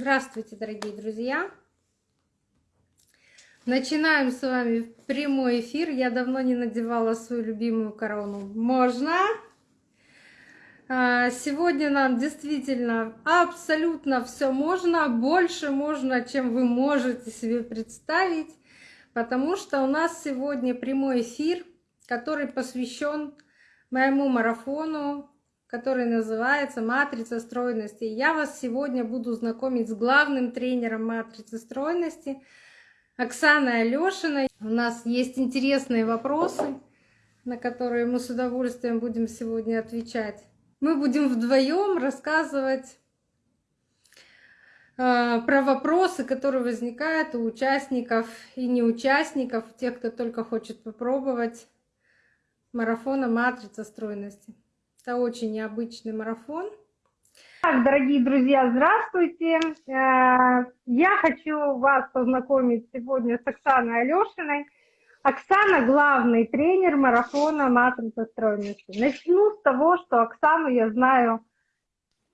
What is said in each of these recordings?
Здравствуйте, дорогие друзья! Начинаем с вами прямой эфир. Я давно не надевала свою любимую корону. Можно? А, сегодня нам действительно абсолютно все можно, больше можно, чем вы можете себе представить, потому что у нас сегодня прямой эфир, который посвящен моему марафону который называется «Матрица стройности». Я вас сегодня буду знакомить с главным тренером матрицы стройности Оксаной Алешиной. У нас есть интересные вопросы, на которые мы с удовольствием будем сегодня отвечать. Мы будем вдвоем рассказывать э, про вопросы, которые возникают у участников и неучастников, тех, кто только хочет попробовать марафона «Матрица стройности». Это очень необычный марафон. Так, дорогие друзья, здравствуйте. Э, я хочу вас познакомить сегодня с Оксаной Алешиной. Оксана – главный тренер марафона «Матрица стройности». Начну с того, что Оксану я знаю,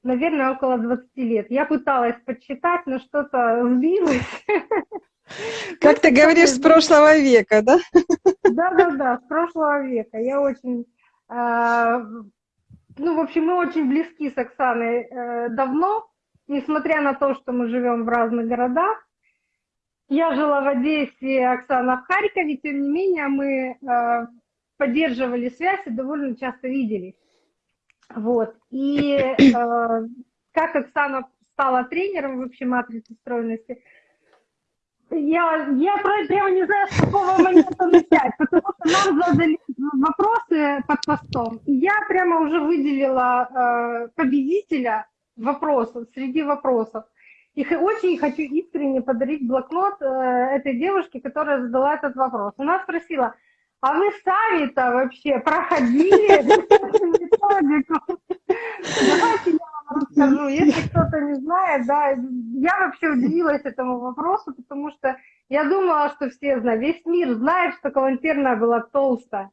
наверное, около 20 лет. Я пыталась подсчитать, но что-то сбилось. Как ты говоришь, с прошлого века, да? Да-да-да, с прошлого века. Я очень э, ну, в общем, мы очень близки с Оксаной э, давно, несмотря на то, что мы живем в разных городах. Я жила в Одессе, Оксана в Харькове, тем не менее мы э, поддерживали связь и довольно часто виделись. Вот. И э, как Оксана стала тренером в общей матрице стройности, я, я прямо не знаю, с какого момента начать, потому что нам задали вопросы под постом. И я прямо уже выделила э, победителя вопросов, среди вопросов. И очень хочу искренне подарить блокнот э, этой девушке, которая задала этот вопрос. Она спросила, а вы сами-то вообще проходили методику? Давайте я расскажу. Если кто-то не знает, да, я вообще удивилась этому вопросу, потому что я думала, что все знают, весь мир знает, что калантерная была толстая.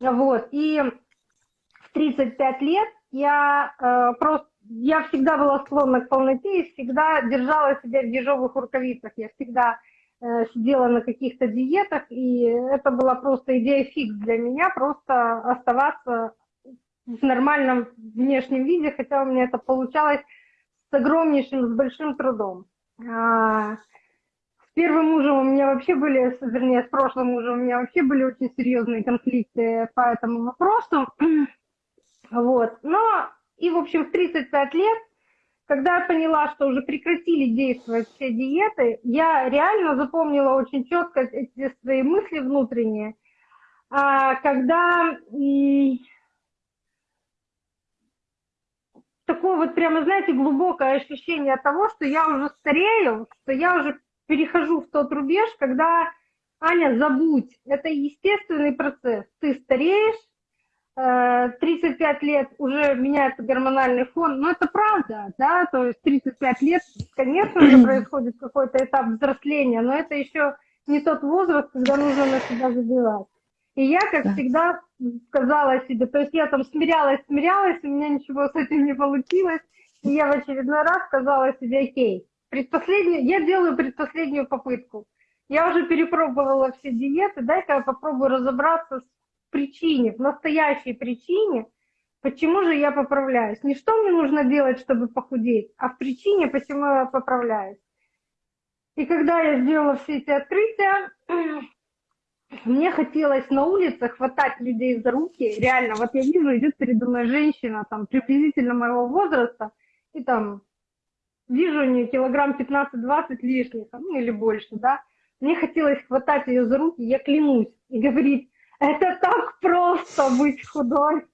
Вот, и в 35 лет я э, просто, я всегда была склонна к полноте и всегда держала себя в ежовых рукавицах. Я всегда э, сидела на каких-то диетах, и это была просто идея фикс для меня, просто оставаться в нормальном внешнем виде, хотя у меня это получалось с огромнейшим, с большим трудом. А, с первым мужем у меня вообще были, вернее, с прошлым мужем у меня вообще были очень серьезные конфликты по этому вопросу. Вот. Но и, в общем, в 35 лет, когда я поняла, что уже прекратили действовать все диеты, я реально запомнила очень четко эти свои мысли внутренние, а, когда такое вот прямо, знаете, глубокое ощущение того, что я уже старею, что я уже перехожу в тот рубеж, когда, Аня, забудь, это естественный процесс. Ты стареешь, 35 э, лет уже меняется гормональный фон, но это правда, да, то есть 35 лет, конечно же, происходит какой-то этап взросления, но это еще не тот возраст, когда нужно на себя забивать. И я, как да. всегда, сказала себе, то есть я там смирялась, смирялась, у меня ничего с этим не получилось, и я в очередной раз сказала себе, окей, предпоследнюю, я делаю предпоследнюю попытку. Я уже перепробовала все диеты, дай-ка я попробую разобраться с причине, в настоящей причине, почему же я поправляюсь. Не что мне нужно делать, чтобы похудеть, а в причине, почему я поправляюсь. И когда я сделала все эти открытия, мне хотелось на улице хватать людей за руки, реально, вот я вижу, идет передо мной женщина, там, приблизительно моего возраста, и там, вижу у нее килограмм 15-20 лишних, ну, или больше, да, мне хотелось хватать ее за руки, я клянусь, и говорить, это так просто быть худой,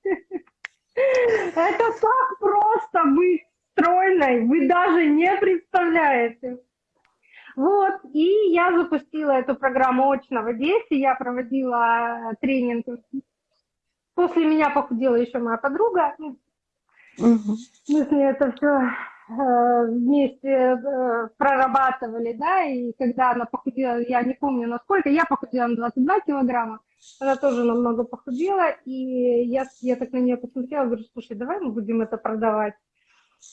это так просто быть стройной, вы даже не представляете. Вот, и я запустила эту программу очно в Одессе, я проводила э, тренинг. После меня похудела еще моя подруга. Угу. Мы с ней это все э, вместе э, прорабатывали, да, и когда она похудела, я не помню насколько, я похудела на 22 килограмма, она тоже намного похудела, и я, я так на нее посмотрела, говорю, слушай, давай мы будем это продавать.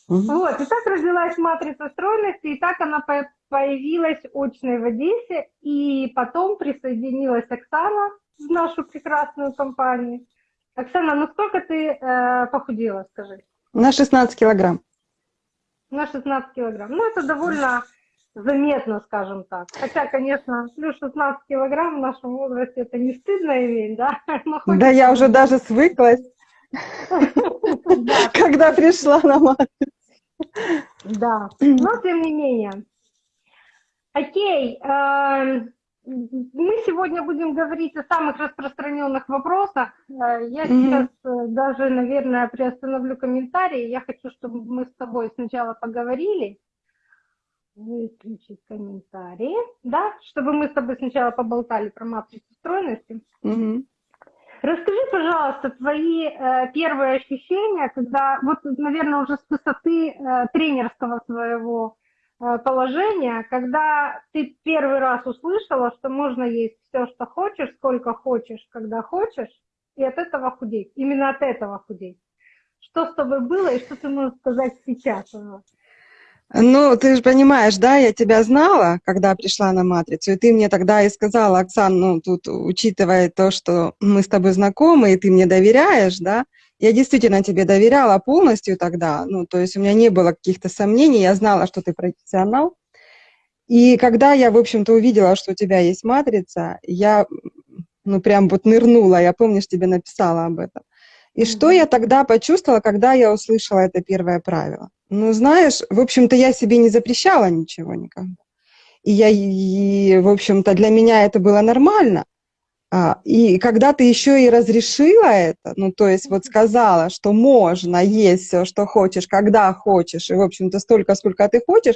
Мгм. Вот, и так родилась матрица стройности, и так она по- появилась очной в Одессе, и потом присоединилась Оксана в нашу прекрасную компанию. Оксана, ну сколько ты э, похудела, скажи? На 16 килограмм. На 16 килограмм. Ну, это довольно заметно, скажем так. Хотя, конечно, плюс 16 килограмм в нашем возрасте это не стыдно иметь, да? Да я уже даже свыклась, Да, когда пришла на мат. Да, но тем не менее. Окей, эм, мы сегодня будем говорить о самых распространенных вопросах. Э, Я сейчас э, даже, наверное, приостановлю комментарии. Я хочу, чтобы мы с тобой сначала поговорили. Выключить комментарии, да, чтобы мы с тобой сначала поболтали про матрицу стройности. Расскажи, пожалуйста, твои э, первые ощущения, когда, вот, наверное, уже с высоты э, тренерского своего э, положения, когда ты первый раз услышала, что можно есть все, что хочешь, сколько хочешь, когда хочешь, и от этого худеть, именно от этого худеть. Что с тобой было и что ты можешь сказать сейчас? Ну, ты же понимаешь, да, я тебя знала, когда пришла на матрицу, и ты мне тогда и сказала, Оксан, ну, тут, учитывая то, что мы с тобой знакомы, и ты мне доверяешь, да, я действительно тебе доверяла полностью тогда, ну, то есть у меня не было каких-то сомнений, я знала, что ты профессионал. И когда я, в общем-то, увидела, что у тебя есть матрица, я, ну, прям вот нырнула, я, помнишь, тебе написала об этом. И что Мгм. я тогда почувствовала, когда я услышала это первое правило? Ну, знаешь, в общем-то, я себе не запрещала ничего никогда. И я, и, в общем-то, для меня это было нормально. А, и когда ты еще и разрешила это, ну, то есть вот сказала, что можно есть все, что хочешь, когда хочешь, и, в общем-то, столько, сколько ты хочешь,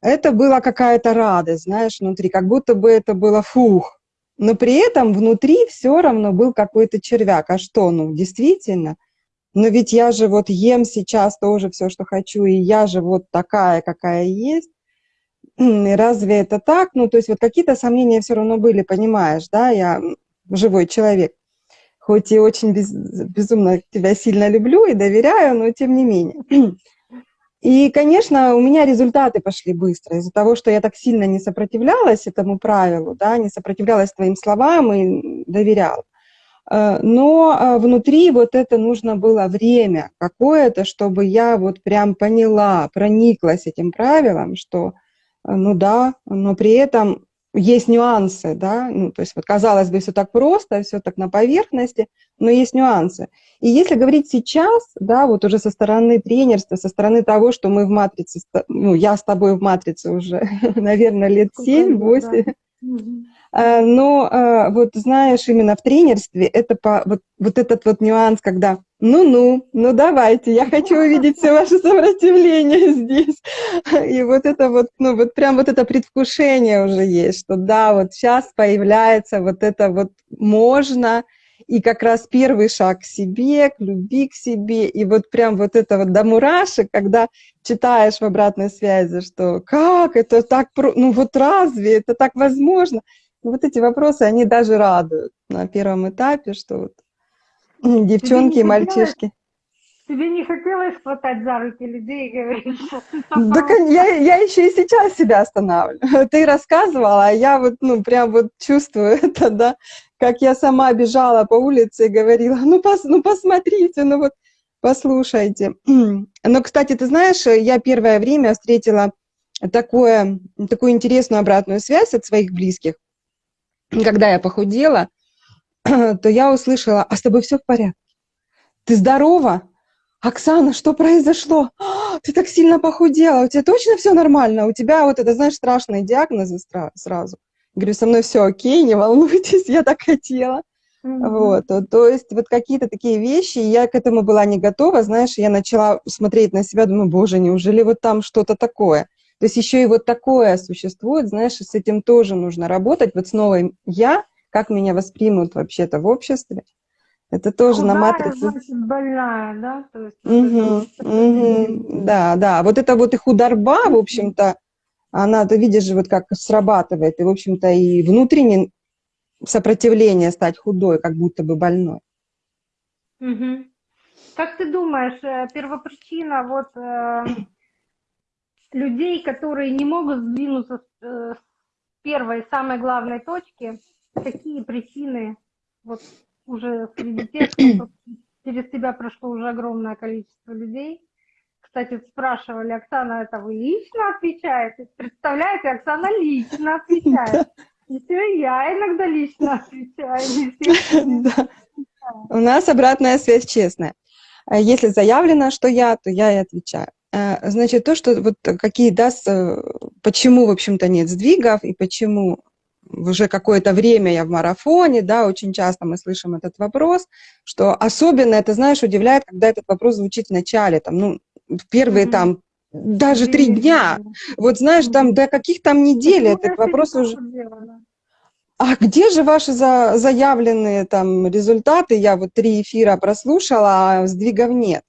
это была какая-то радость, знаешь, внутри, как будто бы это было фух. Но при этом внутри все равно был какой-то червяк. А что, ну, действительно, но ведь я же вот ем сейчас тоже все, что хочу, и я же вот такая, какая есть. Разве это так? Ну, то есть вот какие-то сомнения все равно были, понимаешь, да, я живой человек. Хоть и очень без- безумно тебя сильно люблю и доверяю, но тем не менее. И, конечно, у меня результаты пошли быстро из-за того, что я так сильно не сопротивлялась этому правилу, да, не сопротивлялась твоим словам и доверяла. Э, Но э, внутри вот это нужно было время какое-то, чтобы я вот прям поняла, прониклась этим правилом, что, э, ну да, но при этом есть нюансы, да, ну, то есть вот казалось бы, все так просто, все так на поверхности, но есть нюансы. И если говорить сейчас, да, вот уже со стороны тренерства, со стороны того, что мы в матрице, ну, я с тобой в матрице уже, наверное, лет Сколько лет, 7-8, Мгм. Э, Но э, вот знаешь, именно в тренерстве это по, вот, вот этот вот нюанс, когда ну-ну, ну давайте, я хочу увидеть все ваше сопротивление здесь. И вот это вот, ну вот прям вот это предвкушение уже есть, что да, вот сейчас появляется вот это вот можно, и как раз первый шаг к себе, к любви к себе, и вот прям вот это вот до мурашек, когда читаешь в обратной связи, что как это так, ну вот разве это так возможно? Ну, Вот эти вопросы, они даже радуют на первом этапе, что вот девчонки и мальчишки. Тебе не хотелось хватать за руки людей и говорить, что ты Да, я, я еще и сейчас себя останавливаю. Ты рассказывала, а я вот, ну, прям вот чувствую это, да, как я сама бежала по улице и говорила, ну, пос, ну посмотрите, ну вот, послушайте. Но, кстати, ты знаешь, я первое время встретила такое, такую интересную обратную связь от своих близких. Когда я похудела, то я услышала, а с тобой все в порядке? Ты здорова? Оксана, что произошло? «А, Ты так сильно похудела, у тебя точно все нормально? У тебя вот это, знаешь, страшные диагнозы сразу. Говорю, со мной все окей, не волнуйтесь, я так хотела. Мгм. Вот, то, то есть вот какие-то такие вещи, я к этому была не готова, знаешь, я начала смотреть на себя, думаю, боже, неужели вот там что-то такое? То есть еще и вот такое существует, знаешь, с этим тоже нужно работать, вот с новым я, как меня воспримут вообще-то в обществе, это тоже на Худая, матрице. значит, больная, да? То есть вот мгм. Да, да. Вот это вот и худорба, в общем-то, она, ты видишь вот как срабатывает, и, в общем-то, и внутреннее сопротивление стать худой, как будто бы больной. Мгм. Как ты думаешь, э, первопричина вот э, людей, которые не могут сдвинуться с, э, с первой, самой главной точки, какие причины вот уже среди тех, кто через тебя прошло уже огромное количество людей? Кстати, спрашивали, Оксана, это вы лично отвечаете? Представляете, Оксана лично отвечает. Еще я иногда лично отвечаю. Да. У нас обратная связь честная. А Если заявлено, что я, то я и отвечаю. Э, Значит, то, что вот какие даст, э, почему, в общем-то, нет сдвигов и почему уже какое-то время я в марафоне, да, очень часто мы слышим этот вопрос, что особенно это, знаешь, удивляет, когда этот вопрос звучит в начале, там, ну, в первые Мгм. там даже три дня. Вот знаешь, там до каких там недель этот вопрос уже... делала? А где же ваши за- заявленные там результаты? Я вот три эфира прослушала, а сдвигов нет.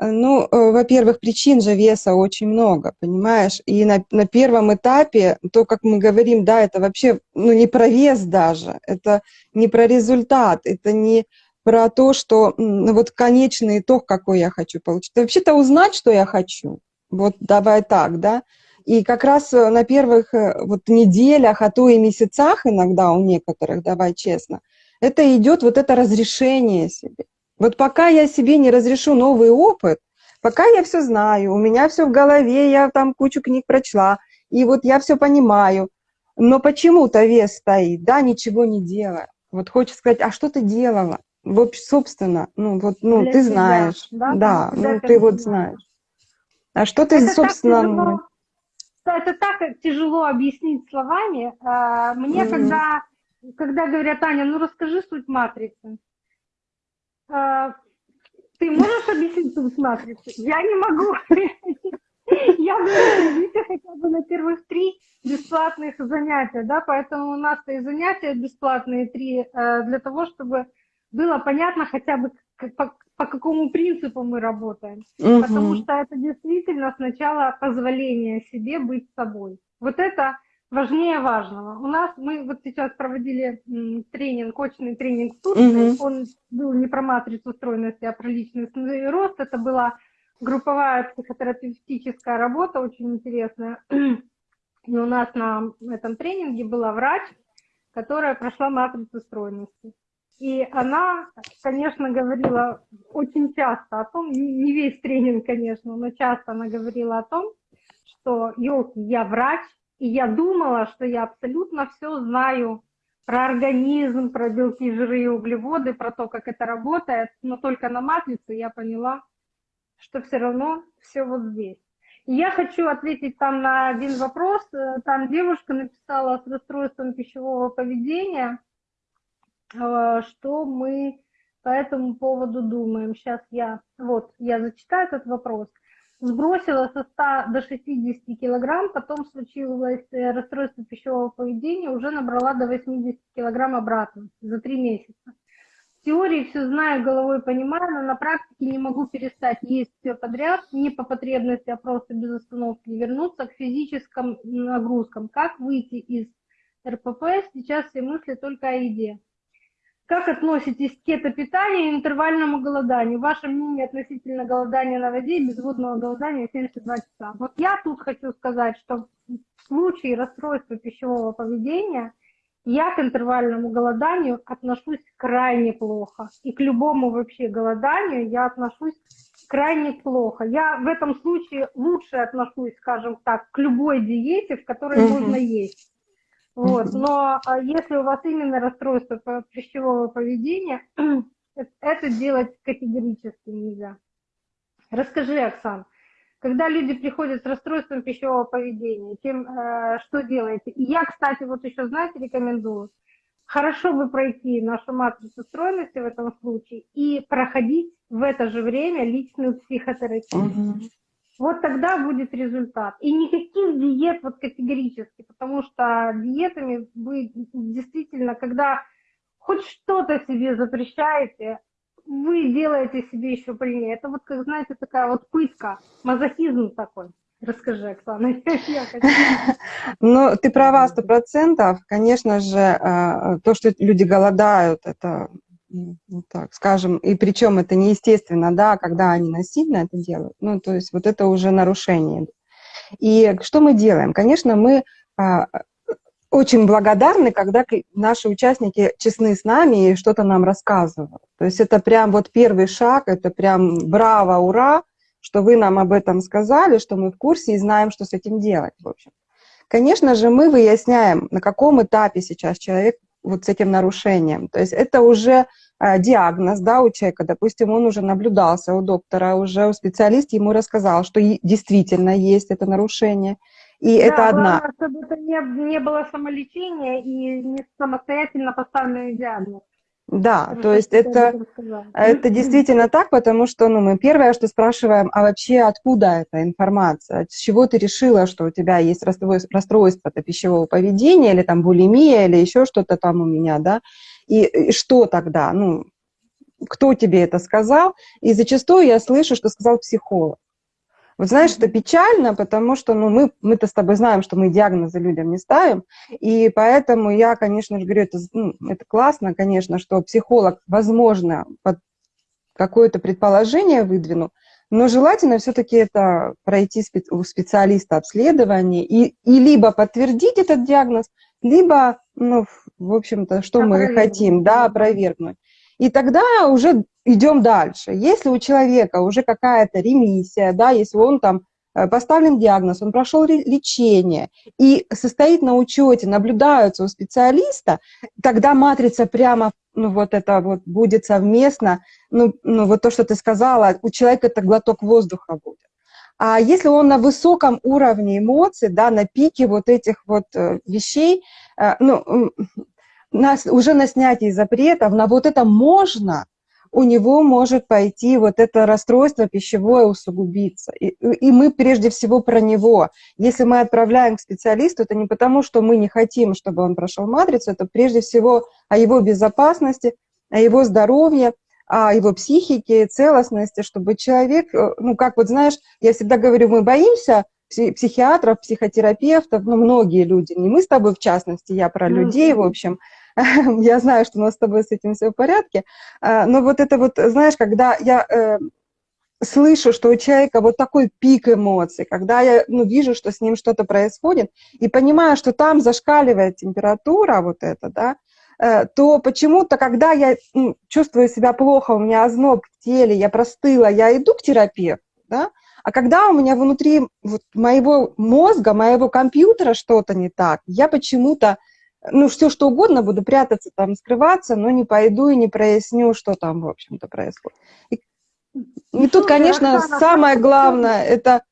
Э, Ну, э, во-первых, причин же веса очень много, понимаешь? И на, на первом этапе, то, как мы говорим, да, это вообще, ну, не про вес даже, это не про результат, это не про то, что, ну, вот конечный итог, какой я хочу получить. Вообще-то узнать, что я хочу. Вот давай так, да? И как раз э, на первых вот неделях, а то и месяцах иногда у некоторых, давай честно, это идет вот это разрешение себе. Вот пока я себе не разрешу новый опыт, пока я все знаю, у меня все в голове, я там кучу книг прочла, и вот я все понимаю, но почему-то вес стоит, да, ничего не делая. Вот хочется сказать, а что ты делала? Вот, собственно, ну вот, ну, Для ты себя, знаешь, да, да, ну ты вот знаешь. А что ты, Это собственно, тяжело, это так тяжело объяснить словами. А, Мне Мгм. когда, когда говорят, Аня, ну расскажи суть матрицы. А, Ты можешь объяснить матрицы? Я не могу. Я говорю, хотя бы на первых три бесплатных занятия, да, поэтому у нас и занятия бесплатные три э, для того, чтобы было понятно хотя бы по, по какому принципу мы работаем. Потому Мгм. что это действительно сначала позволение себе быть собой. Вот это важнее важного. У нас мы вот сейчас проводили тренинг, очный тренинг в Турции. Мгм. Он был не про матрицу стройности, а про личностный рост. Это была групповая психотерапевтическая работа, очень интересная. И у нас на этом тренинге была врач, которая прошла матрицу стройности. И она, конечно, говорила очень часто о том, не весь тренинг, конечно, но часто она говорила о том, что, елки, я врач, и я думала, что я абсолютно все знаю про организм, про белки, жиры и углеводы, про то, как это работает, но только на матрице я поняла, что все равно все вот здесь. И я хочу ответить там на один вопрос. Там девушка написала с расстройством пищевого поведения, э, что мы по этому поводу думаем. Сейчас я, вот, я зачитаю этот вопрос. Сбросила со 100 до 60 килограмм, потом случилось э, расстройство пищевого поведения, уже набрала до 80 килограмм обратно за 3 месяца. В теории все знаю, головой понимаю, но на практике не могу перестать есть все подряд, не по потребности, а просто без остановки вернуться к физическим нагрузкам. Как выйти из РПП? Сейчас все мысли только о еде. Как относитесь к кето-питанию и интервальному голоданию? Ваше мнение относительно голодания на воде и безводного голодания 72 часа. Вот я тут хочу сказать, что в случае расстройства пищевого поведения я к интервальному голоданию отношусь крайне плохо. И к любому вообще голоданию я отношусь крайне плохо. Я в этом случае лучше отношусь, скажем так, к любой диете, в которой Мгм. можно есть. Вот. Но а, если у вас именно расстройство пищевого поведения, это делать категорически нельзя. Расскажи, Оксан, когда люди приходят с расстройством пищевого поведения, тем, э, что делаете? И я, кстати, вот еще, знаете, рекомендую, хорошо бы пройти нашу матрицу стройности в этом случае и проходить в это же время личную психотерапию. Мгм. Вот тогда будет результат. И никаких диет вот категорически, потому что диетами вы действительно, когда хоть что-то себе запрещаете, вы делаете себе еще больнее. Это вот, как знаете, такая вот пытка, мазохизм такой. Расскажи, Оксана. Ну, ты права, сто процентов. Конечно же, э, то, что люди голодают, это вот так скажем, и причем это неестественно, да, когда они насильно это делают, ну, то есть вот это уже нарушение. И что мы делаем? Конечно, мы а, очень благодарны, когда наши участники честны с нами и что-то нам рассказывают. То есть это прям вот первый шаг, это прям браво, ура, что вы нам об этом сказали, что мы в курсе и знаем, что с этим делать, в общем. Конечно же, мы выясняем, на каком этапе сейчас человек вот с этим нарушением. То есть это уже диагноз да, у человека, допустим, он уже наблюдался у доктора, уже у специалиста ему рассказал, что действительно есть это нарушение. И да, это одна. Главное, чтобы это не, не было самолечения и не самостоятельно поставленный диагноз. Да, Хорошо, то есть это, это действительно так, потому что ну, мы первое, что спрашиваем, а вообще откуда эта информация? С чего ты решила, что у тебя есть расстройство, расстройство пищевого поведения, или там булимия, или еще что-то там у меня, да? И, и что тогда? Ну, кто тебе это сказал? И зачастую я слышу, что сказал психолог. Вот знаешь, это печально, потому что ну, мы, мы-то с тобой знаем, что мы диагнозы людям не ставим, и поэтому я, конечно же, говорю, это, ну, это классно, конечно, что психолог, возможно, под какое-то предположение выдвинул, но желательно все-таки это пройти у специалиста обследование и, и либо подтвердить этот диагноз, либо, ну, в общем-то, что мы хотим, да, опровергнуть. И тогда уже идем дальше. Если у человека уже какая-то ремиссия, да, если он там э, поставлен диагноз, он прошел лечение и состоит на учете, наблюдаются у специалиста, тогда матрица прямо, ну вот это вот будет совместно, ну, ну вот то, что ты сказала, у человека это глоток воздуха будет. А если он на высоком уровне эмоций, да, на пике вот этих вот э, вещей, ну, на, уже на снятии запретов, на вот это можно, у него может пойти вот это расстройство пищевое усугубиться. И, и мы прежде всего про него. Если мы отправляем к специалисту, это не потому, что мы не хотим, чтобы он прошел матрицу, это прежде всего о его безопасности, о его здоровье, о его психике, целостности, чтобы человек, э, ну, как вот знаешь, я всегда говорю, мы боимся психиатров, психотерапевтов, ну, многие люди, не мы с тобой в частности, я про людей, в общем, я знаю, что у нас с тобой с этим все в порядке, а, но вот это вот, знаешь, когда я э, слышу, что у человека вот такой пик эмоций, когда я ну, вижу, что с ним что-то происходит, и понимаю, что там зашкаливает температура вот эта, да, э, то почему-то, когда я ну, чувствую себя плохо, у меня озноб в теле, я простыла, я иду к терапевту, да, а когда у меня внутри вот, моего мозга, моего компьютера что-то не так, я почему-то ну, все что угодно, буду прятаться там, скрываться, но не пойду и не проясню, что там, в общем-то, происходит. И, и тут, конечно, самое главное, это,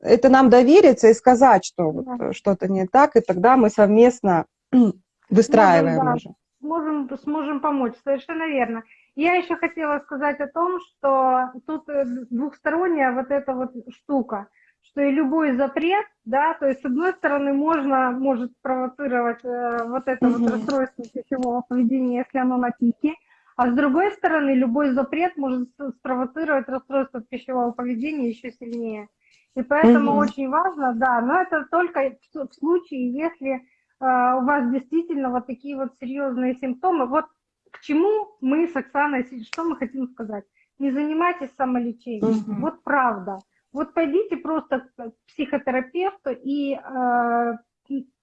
это нам довериться и сказать, что вот да. что-то не так, и тогда мы совместно выстраиваем можем, да, уже. Сможем, сможем помочь, совершенно верно. Я еще хотела сказать о том, что тут э, двухсторонняя вот эта вот штука – что и любой запрет, да, то есть с одной стороны можно, может спровоцировать э, вот это угу. вот расстройство пищевого поведения, если оно на пике, а с другой стороны любой запрет может спровоцировать расстройство пищевого поведения еще сильнее. И поэтому угу. очень важно, да, но это только в, в случае, если э, у вас действительно вот такие вот серьезные симптомы. Вот к чему мы с Оксаной, что мы хотим сказать? Не занимайтесь самолечением, угу. вот правда. Вот пойдите просто к психотерапевту и э,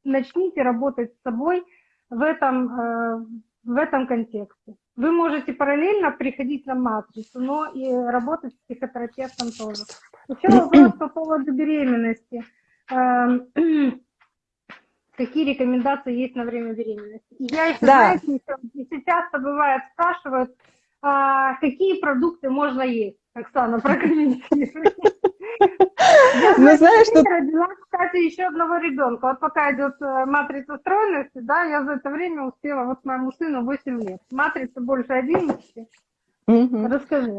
начните работать с собой в этом, э, в этом контексте. Вы можете параллельно приходить на матрицу, но и работать с психотерапевтом тоже. Еще вопрос по поводу беременности. Э, какие рекомендации есть на время беременности? Я еще, да. знаете, еще, часто бывает спрашивают, а, какие продукты можно есть. Оксана, прокомментируй. Ну, знаешь, что... родила, кстати, еще одного ребенка. Вот пока идет э, матрица стройности, да, я за это время успела, вот моему сыну 8 лет. Матрица больше 11. Угу. Расскажи.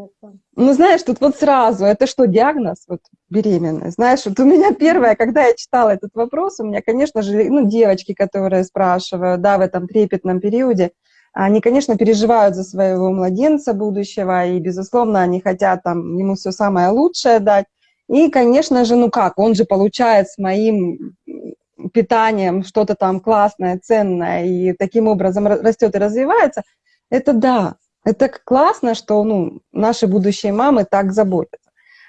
Ну, знаешь, тут вот сразу, это что, диагноз, вот, беременность? Знаешь, вот у меня первое, когда я читала этот вопрос, у меня, конечно же, ну, девочки, которые спрашивают, да, в этом трепетном периоде, они, конечно, переживают за своего младенца будущего, и, безусловно, они хотят там ему все самое лучшее дать. И, конечно же, ну как, он же получает с моим питанием что-то там классное, ценное, и таким образом растет и развивается. Это да, Это классно, что ну, наши будущие мамы так заботятся.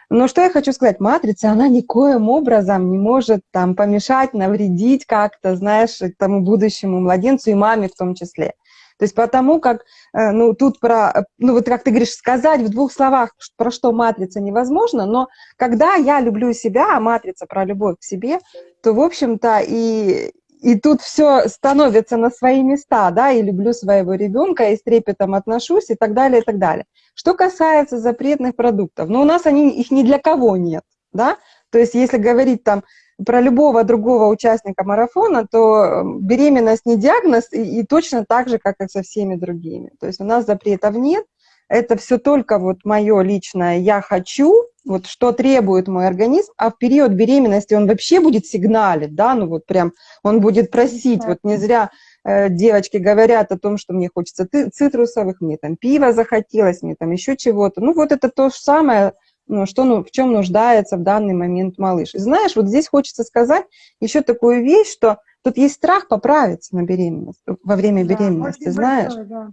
Но что я хочу сказать, матрица, она никоим образом не может там помешать, навредить как-то, знаешь, тому будущему младенцу и маме в том числе. То есть потому как, э, ну, тут про, ну, вот как ты говоришь, сказать в двух словах, про что матрица невозможно, но когда я люблю себя, а матрица про любовь к себе, то, в общем-то, и, и тут все становится на свои места, да, и люблю своего ребенка, и с трепетом отношусь, и так далее, и так далее. Что касается запретных продуктов, ну, у нас они, их ни для кого нет, да, то есть если говорить там про любого другого участника марафона, то эм, беременность не диагноз, и, и точно так же, как и со всеми другими. То есть у нас запретов нет, это все только вот мое личное «я хочу», вот что требует мой организм, а в период беременности он вообще будет сигналить, да, ну вот прям он будет просить, вот не зря э, девочки говорят о том, что мне хочется цитрусовых, мне там пива захотелось, мне там еще чего-то, ну вот это то же самое, ну, что, ну, в чем нуждается в данный момент малыш. И знаешь, вот здесь хочется сказать еще такую вещь, что тут есть страх поправиться на беременность, во время да, беременности, знаешь. Большой, да.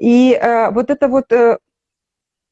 И э, вот это вот э,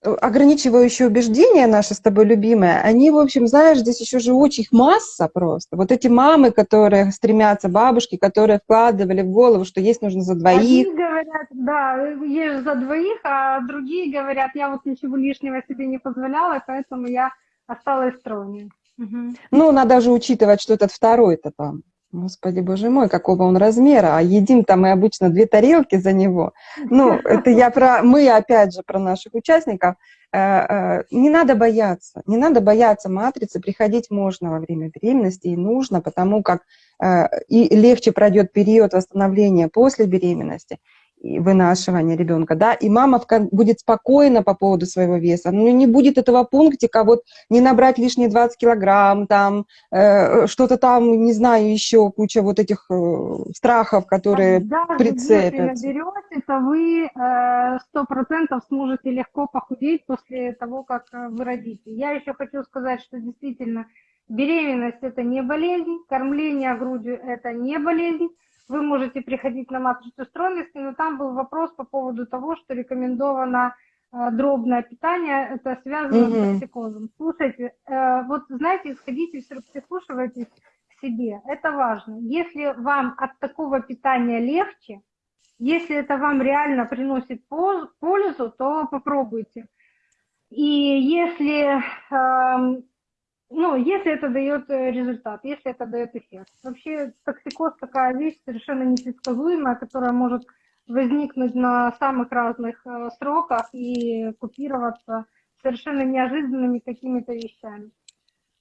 ограничивающие убеждения наши с тобой любимые, они, в общем, знаешь, здесь еще же очень их масса просто. Вот эти мамы, которые стремятся, бабушки, которые вкладывали в голову, что есть нужно за двоих. Одни говорят, да, есть за двоих, а другие говорят, я вот ничего лишнего себе не позволяла, поэтому я осталась стройной. Угу. Ну, надо же учитывать, что этот второй-то там Господи, боже мой, какого он размера, а едим там мы обычно две тарелки за него. Ну, это я про, мы опять же про наших участников. Э, э, не надо бояться, не надо бояться матрицы, приходить можно во время беременности и нужно, потому как э, и легче пройдет период восстановления после беременности вынашивания ребенка, да, и мама будет спокойна по поводу своего веса, ну, не будет этого пунктика, вот, не набрать лишние 20 килограмм, там, э, что-то там, не знаю, еще куча вот этих э, страхов, которые Даже прицепятся. если наберете, то вы э, сто процентов сможете легко похудеть после того, как э, вы родите. Я еще хочу сказать, что действительно беременность – это не болезнь, кормление грудью – это не болезнь, вы можете приходить на матрицу стройности, но там был вопрос по поводу того, что рекомендовано э, дробное питание, это связано -hmm. с токсикозом. Слушайте, э, вот знаете, сходите, прислушивайтесь к себе, это важно. Если вам от такого питания легче, если это вам реально приносит пользу, то попробуйте. И если э, ну, если это дает э, результат, если это дает эффект. Вообще токсикоз такая вещь совершенно непредсказуемая, которая может возникнуть на самых разных э, сроках и купироваться совершенно неожиданными какими-то вещами.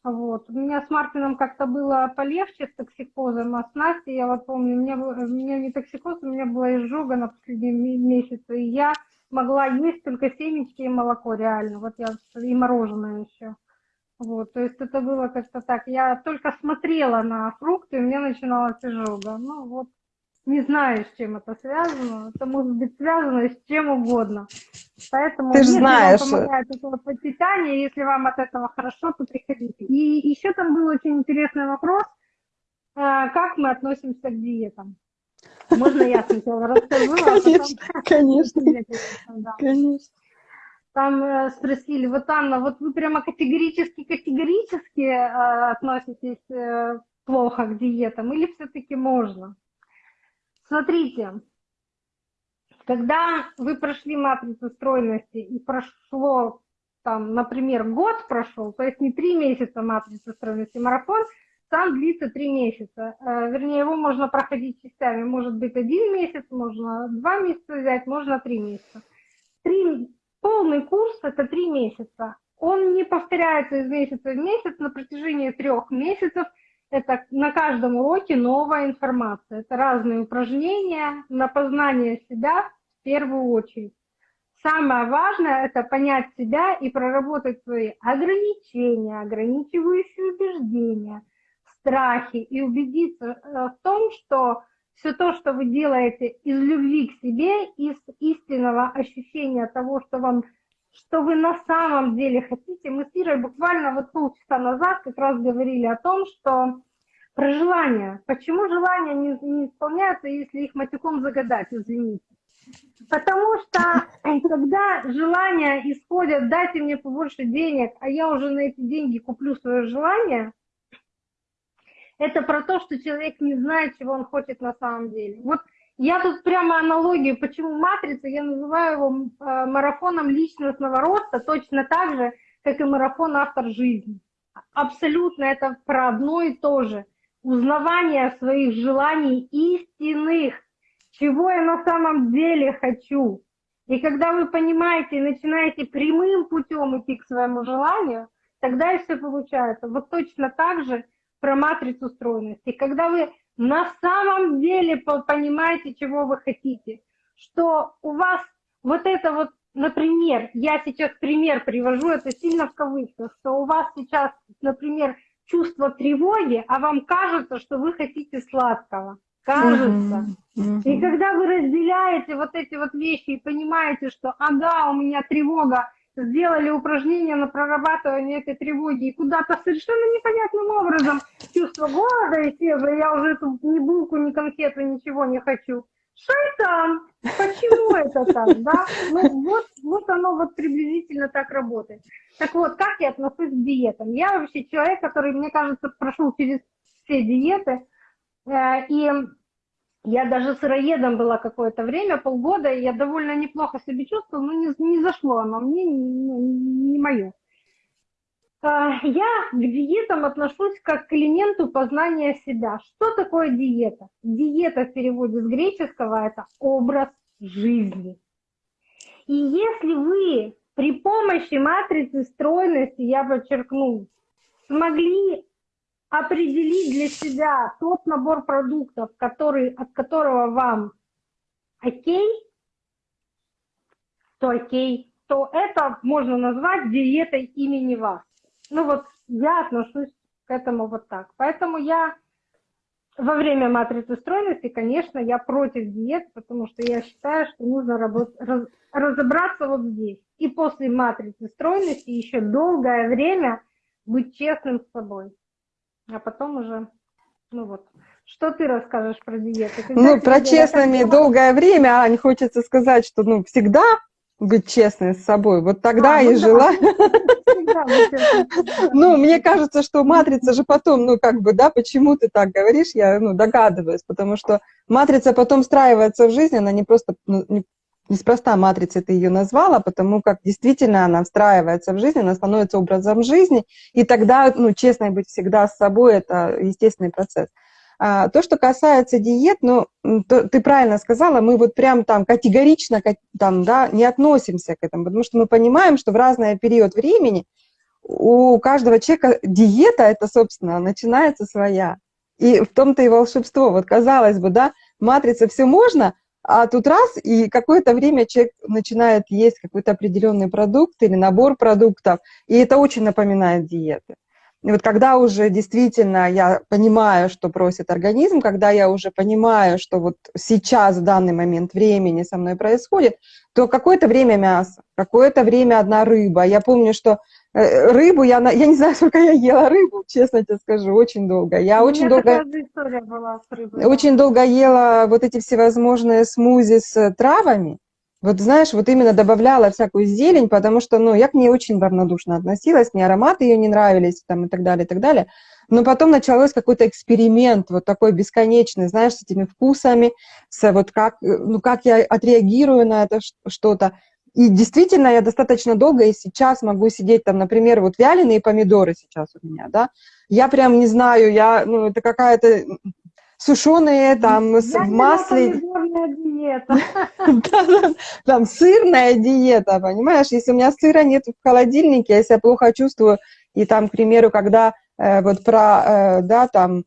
Вот. У меня с Мартином как-то было полегче с токсикозом, а с Настей, я вот помню, у меня, у меня не токсикоз, у меня была изжога на последние месяцы, и я могла есть только семечки и молоко реально, вот я и мороженое еще. Вот, то есть это было как-то так. Я только смотрела на фрукты, и меня начиналась изжога. Ну вот, не знаю, с чем это связано. Это может быть связано с чем угодно. Поэтому, Ты если знаешь. вам помогает это вот питание, если вам от этого хорошо, то приходите. И еще там был очень интересный вопрос, а, как мы относимся к диетам. Можно я сначала расскажу? Конечно, а потом... конечно, конечно там э, спросили, вот Анна, вот вы прямо категорически-категорически э, относитесь э, плохо к диетам или все-таки можно? Смотрите, когда вы прошли матрицу стройности и прошло, там, например, год прошел, то есть не три месяца матрицы стройности, марафон сам длится три месяца. Э, вернее, его можно проходить частями. Может быть, один месяц, можно два месяца взять, можно три месяца. Полный курс – это три месяца. Он не повторяется из месяца в месяц на протяжении трех месяцев. Это на каждом уроке новая информация. Это разные упражнения на познание себя в первую очередь. Самое важное – это понять себя и проработать свои ограничения, ограничивающие убеждения, страхи и убедиться э, в том, что все то, что вы делаете из любви к себе, из истинного ощущения того, что вам что вы на самом деле хотите. Мы с Ирой буквально вот полчаса назад как раз говорили о том, что про желания. Почему желания не, не исполняются, если их матюком загадать, извините. Потому что когда желания исходят, дайте мне побольше денег, а я уже на эти деньги куплю свое желание, это про то, что человек не знает, чего он хочет на самом деле. Вот я тут прямо аналогию, почему матрица, я называю его э, марафоном личностного роста, точно так же, как и марафон автор жизни. Абсолютно это про одно и то же. Узнавание своих желаний истинных, чего я на самом деле хочу. И когда вы понимаете и начинаете прямым путем идти к своему желанию, тогда и все получается. Вот точно так же про матрицу стройности. Когда вы на самом деле понимаете, чего вы хотите, что у вас вот это вот, например, я сейчас пример привожу, это сильно в кавычках, что у вас сейчас, например, чувство тревоги, а вам кажется, что вы хотите сладкого кажется. И когда вы разделяете вот эти вот вещи и понимаете, что ага, у меня тревога, сделали упражнение на прорабатывание этой тревоги, и куда-то совершенно непонятным образом чувство голода исчезло, я уже эту ни булку, ни конфету, ничего не хочу. Шайтан! Почему это так, да? Ну вот, вот оно вот приблизительно так работает. Так вот, как я отношусь к диетам? Я вообще человек, который, мне кажется, прошел через все диеты, Э, и я даже сыроедом была какое-то время, полгода, и я довольно неплохо себя чувствовала, но не, не зашло оно мне, не, не мое. Э, я к диетам отношусь как к элементу познания себя. Что такое диета? Диета в переводе с греческого – это образ жизни. И если вы при помощи матрицы стройности, я подчеркну, смогли определить для себя тот набор продуктов, который, от которого вам окей, то окей, то это можно назвать диетой имени вас. Ну вот я отношусь к этому вот так. Поэтому я во время матрицы стройности, конечно, я против диет, потому что я считаю, что нужно работ... раз... разобраться вот здесь. И после матрицы стройности еще долгое время быть честным с собой а потом уже, ну вот. Что ты расскажешь про диету? Когда ну, про честными как... долгое время, Ань, хочется сказать, что ну, всегда быть честной с собой. Вот тогда а, и ну, жила. Ну, мне кажется, что матрица же потом, ну, как бы, да, почему ты так говоришь, я, ну, догадываюсь, потому что матрица потом встраивается в жизнь, она не просто, ну, не Неспроста матрицей ты ее назвала, потому как действительно она встраивается в жизнь, она становится образом жизни, и тогда, ну, честно быть всегда с собой, это естественный процесс. А, то, что касается диет, ну, то, ты правильно сказала, мы вот прям там категорично там, да, не относимся к этому, потому что мы понимаем, что в разный период времени у каждого человека диета, это, собственно, начинается своя. И в том-то и волшебство. Вот казалось бы, да, матрица все можно, а тут раз, и какое-то время человек начинает есть какой-то определенный продукт или набор продуктов, и это очень напоминает диеты. И вот когда уже действительно я понимаю, что просит организм, когда я уже понимаю, что вот сейчас, в данный момент времени со мной происходит, то какое-то время мясо, какое-то время одна рыба. Я помню, что рыбу я, я не знаю, сколько я ела рыбу, честно тебе скажу, очень долго. Я У очень долго, была с рыбой. очень долго ела вот эти всевозможные смузи с травами. Вот знаешь, вот именно добавляла всякую зелень, потому что, ну, я к ней очень равнодушно относилась, мне ароматы ее не нравились, там, и так далее, и так далее. Но потом началось какой-то эксперимент, вот такой бесконечный, знаешь, с этими вкусами, с вот как, ну, как я отреагирую на это что-то. И действительно, я достаточно долго и сейчас могу сидеть там, например, вот вяленые помидоры сейчас у меня, да, я прям не знаю, я, ну, это какая-то сушеные там я в масле. диета. Там сырная диета, понимаешь? Если у меня сыра нет в холодильнике, я себя плохо чувствую, и там, к примеру, когда э, вот про, э, да, там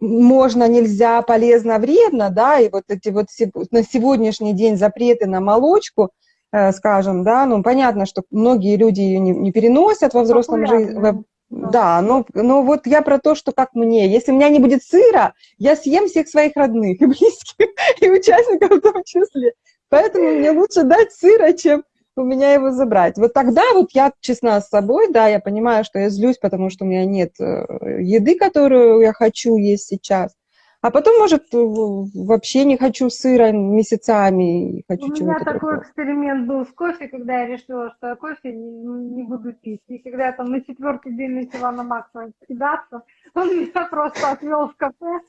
можно, нельзя, полезно, вредно, да, и вот эти вот на сегодняшний день запреты на молочку, э, скажем, да, ну, понятно, что многие люди ее не, не переносят во взрослом жизни, да, да но, но вот я про то, что как мне, если у меня не будет сыра, я съем всех своих родных и близких, и участников в том числе, поэтому мне лучше дать сыра, чем у меня его забрать. Вот тогда вот я честна с собой, да, я понимаю, что я злюсь, потому что у меня нет э, еды, которую я хочу есть сейчас. А потом, может, вообще не хочу сыра месяцами, хочу У меня чего-то такой другого. эксперимент был с кофе, когда я решила, что я кофе не, не буду пить. И когда я там на четвертый день начала на Макса кидаться, он меня просто отвел в кафе,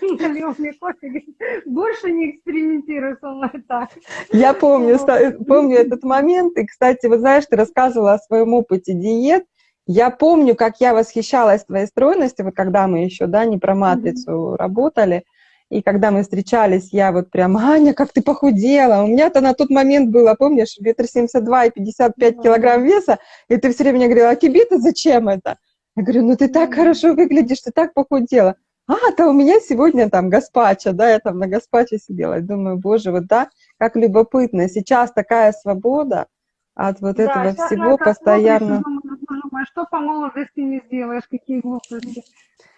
налил мне кофе, говорит, больше не экспериментируй со мной так. Я помню, помню этот момент. И, кстати, вот знаешь, ты рассказывала о своем опыте диет. Я помню, как я восхищалась твоей стройностью, вот когда мы еще, да, не про матрицу работали, и когда мы встречались, я вот прям, Аня, как ты похудела. У меня-то на тот момент было, помнишь, метр семьдесят два и 55 Да. килограмм веса, и ты все время мне говорила, а тебе-то зачем это? Я говорю, ну ты так хорошо выглядишь, ты так похудела. А, да у меня сегодня там гаспачо, да, я там на гаспачо сидела. Думаю, боже, вот да, как любопытно. Сейчас такая свобода от вот Да, этого щас всего постоянно. смотришь думаешь, что по молодости не сделаешь, какие глупости.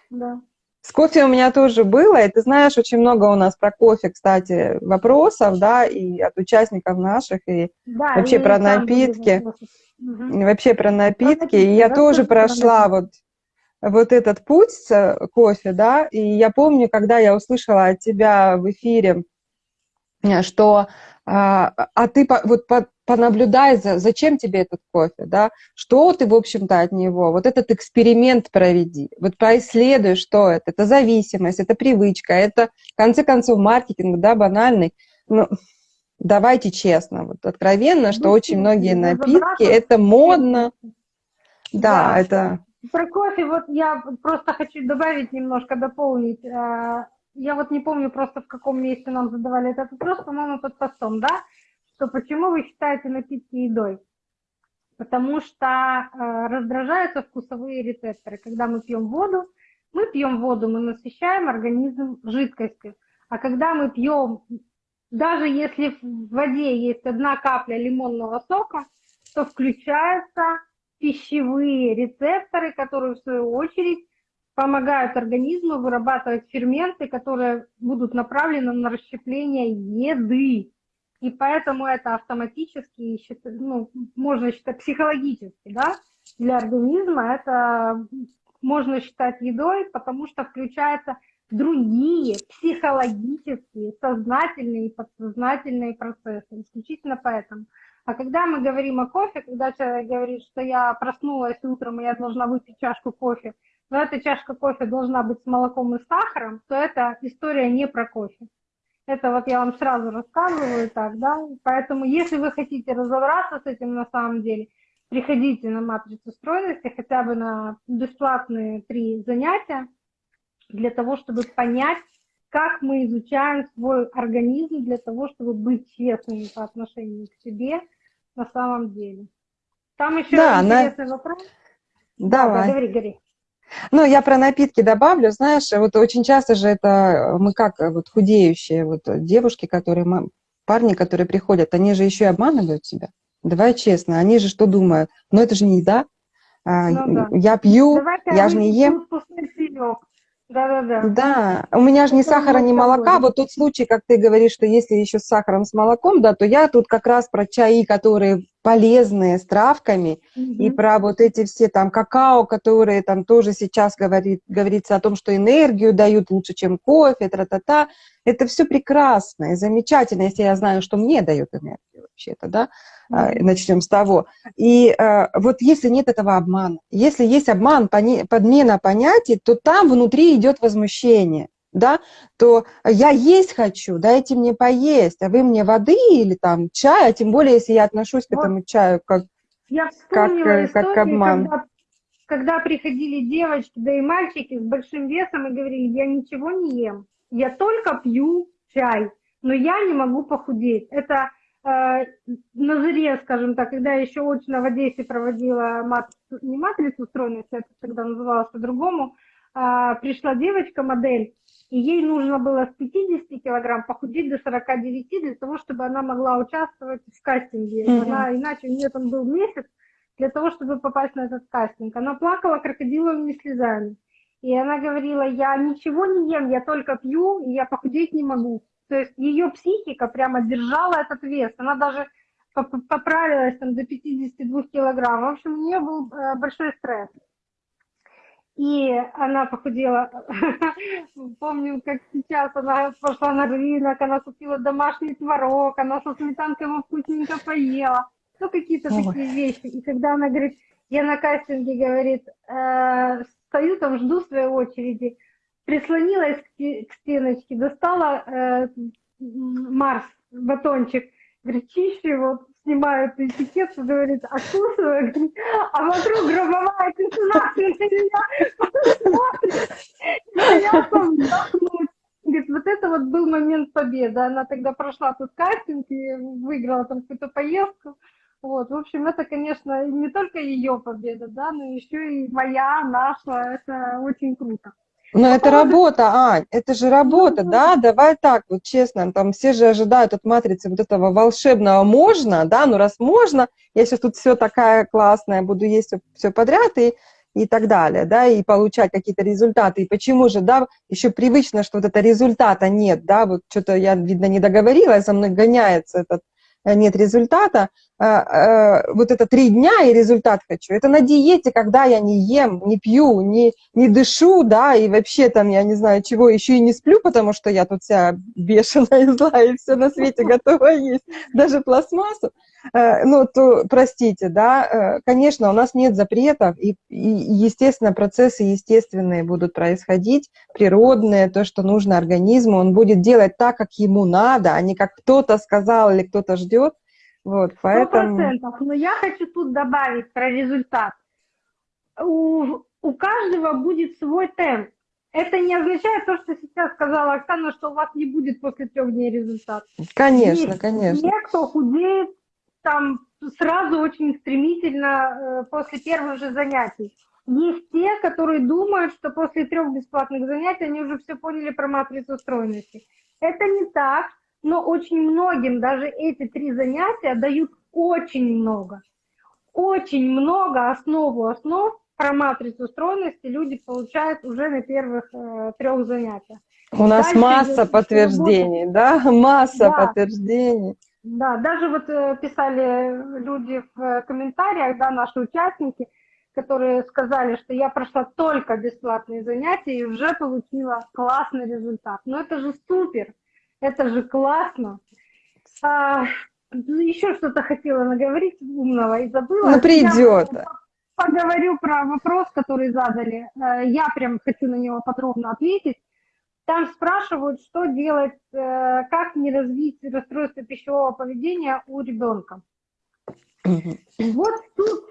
Да. С кофе у меня тоже было, и ты знаешь, очень много у нас про кофе, кстати, вопросов, да, и от участников наших, и Да, Вообще и про напитки. и вообще про напитки. И я да, тоже тоже про прошла вот, вот этот путь с э, кофе, да, и я помню, когда я услышала от тебя в эфире, э, что а, а ты по- вот по- понаблюдай, за, зачем тебе этот кофе, да, что ты, в общем-то, от него, вот этот эксперимент проведи, вот происследуй, что это, это зависимость, это привычка, это, в конце концов, маркетинг, да, банальный, ну, давайте честно, вот откровенно, что Ну, очень многие напитки, это модно, да, Да. это, Про кофе вот я просто хочу добавить немножко, дополнить. Э, Я вот не помню просто в каком месте нам задавали этот вопрос, по-моему, под постом, да? Что почему вы считаете напитки едой? Потому что э, раздражаются вкусовые рецепторы. Когда мы пьем воду, мы пьем воду, мы насыщаем организм жидкостью. А когда мы пьем, даже если в воде есть одна капля лимонного сока, то включаются пищевые рецепторы, которые в свою очередь помогают организму вырабатывать ферменты, которые будут направлены на расщепление еды. И поэтому это автоматически, ну, можно считать психологически, да, для организма это можно считать едой, потому что включаются другие психологические, сознательные и подсознательные процессы. Исключительно поэтому. А когда мы говорим о кофе, когда человек говорит, что я проснулась утром, и я должна выпить чашку кофе, но эта чашка кофе должна быть с молоком и сахаром, то эта история не про кофе. Это вот я вам сразу рассказываю так, да. Поэтому если вы хотите разобраться с этим на самом деле, приходите на матрицу стройности хотя бы на бесплатные три занятия для того, чтобы понять, как мы изучаем свой организм для того, чтобы быть честными по отношению к себе на самом деле. Там еще Да, на- интересный вопрос. давай. Да, говори, говори. Ну, я про напитки добавлю, знаешь, вот очень часто же это мы как э, вот худеющие вот э, девушки, которые, парни, которые приходят, они же еще и обманывают себя. Давай честно, они же что думают? Ну, это же не еда. А, Ну да. Я пью, Давайте я же не ем. вкусный чаек. Да-да-да. Да, у меня же ни сахара, ни молока. Вот тот случай, как ты говоришь, что если еще с сахаром, с молоком, да, то я тут как раз про чаи, которые полезные, с травками, и Мгм. про вот эти все там какао, которые там тоже сейчас говорит, говорится о том, что энергию дают лучше, чем кофе, тра-та-та. Это все прекрасно и замечательно, если я знаю, что мне дает энергию вообще-то, да, А, Мгм. начнем с того. И э, вот если нет этого обмана, если есть обман, пони- подмена понятий, то там внутри идет возмущение, да, то я есть хочу, дайте мне поесть, а вы мне воды или там чая, тем более, если я отношусь к Вот. этому чаю как Я Как, э, как историю, обман. Когда, когда приходили девочки, да и мальчики с большим весом и говорили, я ничего не ем, я только пью чай, но я не могу похудеть. Это э, на заре, скажем так, когда я еще очно в Одессе проводила матрицу, не матрицу стройности, это тогда называлось по-другому, а, пришла девочка-модель, и ей нужно было с 50 килограмм похудеть до 49 для того, чтобы она могла участвовать в кастинге. Мгм. Она, иначе у нее там был месяц для того, чтобы попасть на этот кастинг. Она плакала крокодиловыми слезами. И она говорила, я ничего не ем, я только пью, и я похудеть не могу. То есть ее психика прямо держала этот вес. Она даже поп- поправилась там до 52 килограмм. В общем, у нее был э, большой стресс. И она похудела. Помню, как сейчас она пошла на рынок, она купила домашний творог, она со сметанкой его вкусненько поела. Ну, какие-то такие вещи. И когда она говорит, я на кастинге, говорит, э, стою там, жду своей очереди, прислонилась к, стеночке, достала э, Марс, батончик, говорит, чище его, снимают этикетку, откусываю, говорит, а вокруг гробовая тишина, на меня вздохнуть. Говорит, вот это вот был момент победы. Она тогда прошла тут кастинг и выиграла там какую-то поездку. Вот, в общем, это, конечно, не только ее победа, да, но еще и моя, наша, это очень круто. Но это работа, Ань, это же работа, ну, да, давай так, вот честно, там все же ожидают от матрицы вот этого волшебного «можно», да, ну раз можно, я сейчас тут все такая классная, буду есть все подряд и, и так далее, да, и получать какие-то результаты. И почему же, да, еще привычно, что вот это результата нет, да, вот что-то я, видно, не договорилась, за мной гоняется этот Э, нет результата, вот это три дня и результат хочу. Это на диете, когда я не ем, не пью, не, не дышу, да, и вообще там, я не знаю чего, еще и не сплю, потому что я тут вся бешеная и злая, и все на свете готова есть, даже пластмассу. Э, ну, то, простите, да, э, конечно, у нас нет запретов, и, и, естественно, процессы естественные будут происходить, природные, то, что нужно организму, он будет делать так, как ему надо, а не как кто-то сказал или кто-то ждет. Вот, поэтому... процентов. Но я хочу тут добавить про результат. У, у каждого будет свой темп. Это не означает то, что сейчас сказала Оксана, что у вас не будет после трех дней результат. Конечно, Есть конечно. Те, кто худеет там сразу очень стремительно э, после первых же занятий. Есть те, которые думают, что после трех бесплатных занятий они уже все поняли про матрицу стройности. Это не так, но очень многим даже эти три занятия дают очень много. Очень много основу основ про матрицу стройности люди получают уже на первых э, трех занятиях. У нас Дальше масса подтверждений, да? Масса да. подтверждений. Да, даже вот э, писали люди в комментариях, да, наши участники, которые сказали, что я прошла только бесплатные занятия и уже получила классный результат. Но это же супер, это же классно. А, еще что-то хотела наговорить умного и забыла. Ну, придет. Я поговорю про вопрос, который задали. Э, я прям хочу на него подробно ответить. Там спрашивают, что делать, э, как не развить расстройство пищевого поведения у ребенка. Вот тут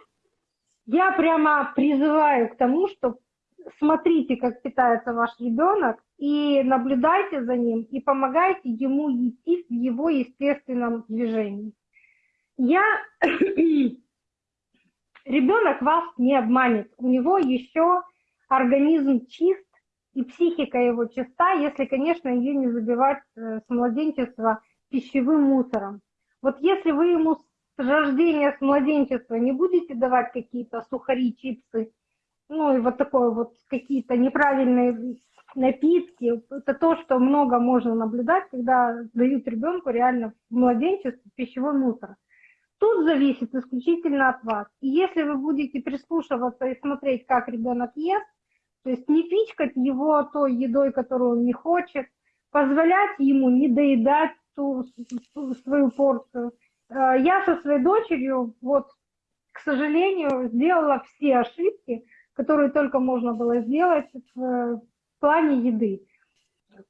я прямо призываю к тому, что смотрите, как питается ваш ребенок, и наблюдайте за ним, и помогайте ему идти в его естественном движении. Я... Ребенок вас не обманет, у него еще организм чист, и психика его чиста, если, конечно, ее не забивать э, с младенчества пищевым мусором. Вот если вы ему с рождения, с младенчества не будете давать какие-то сухари, чипсы, ну и вот такое вот какие-то неправильные напитки, это то, что много можно наблюдать, когда дают ребенку реально в младенчестве пищевой мусор. Тут зависит исключительно от вас. И если вы будете прислушиваться и смотреть, как ребенок ест, то есть не пичкать его той едой, которую он не хочет, позволять ему не доедать ту, свою порцию. Э, я со своей дочерью, вот, к сожалению, сделала все ошибки, которые только можно было сделать в плане еды.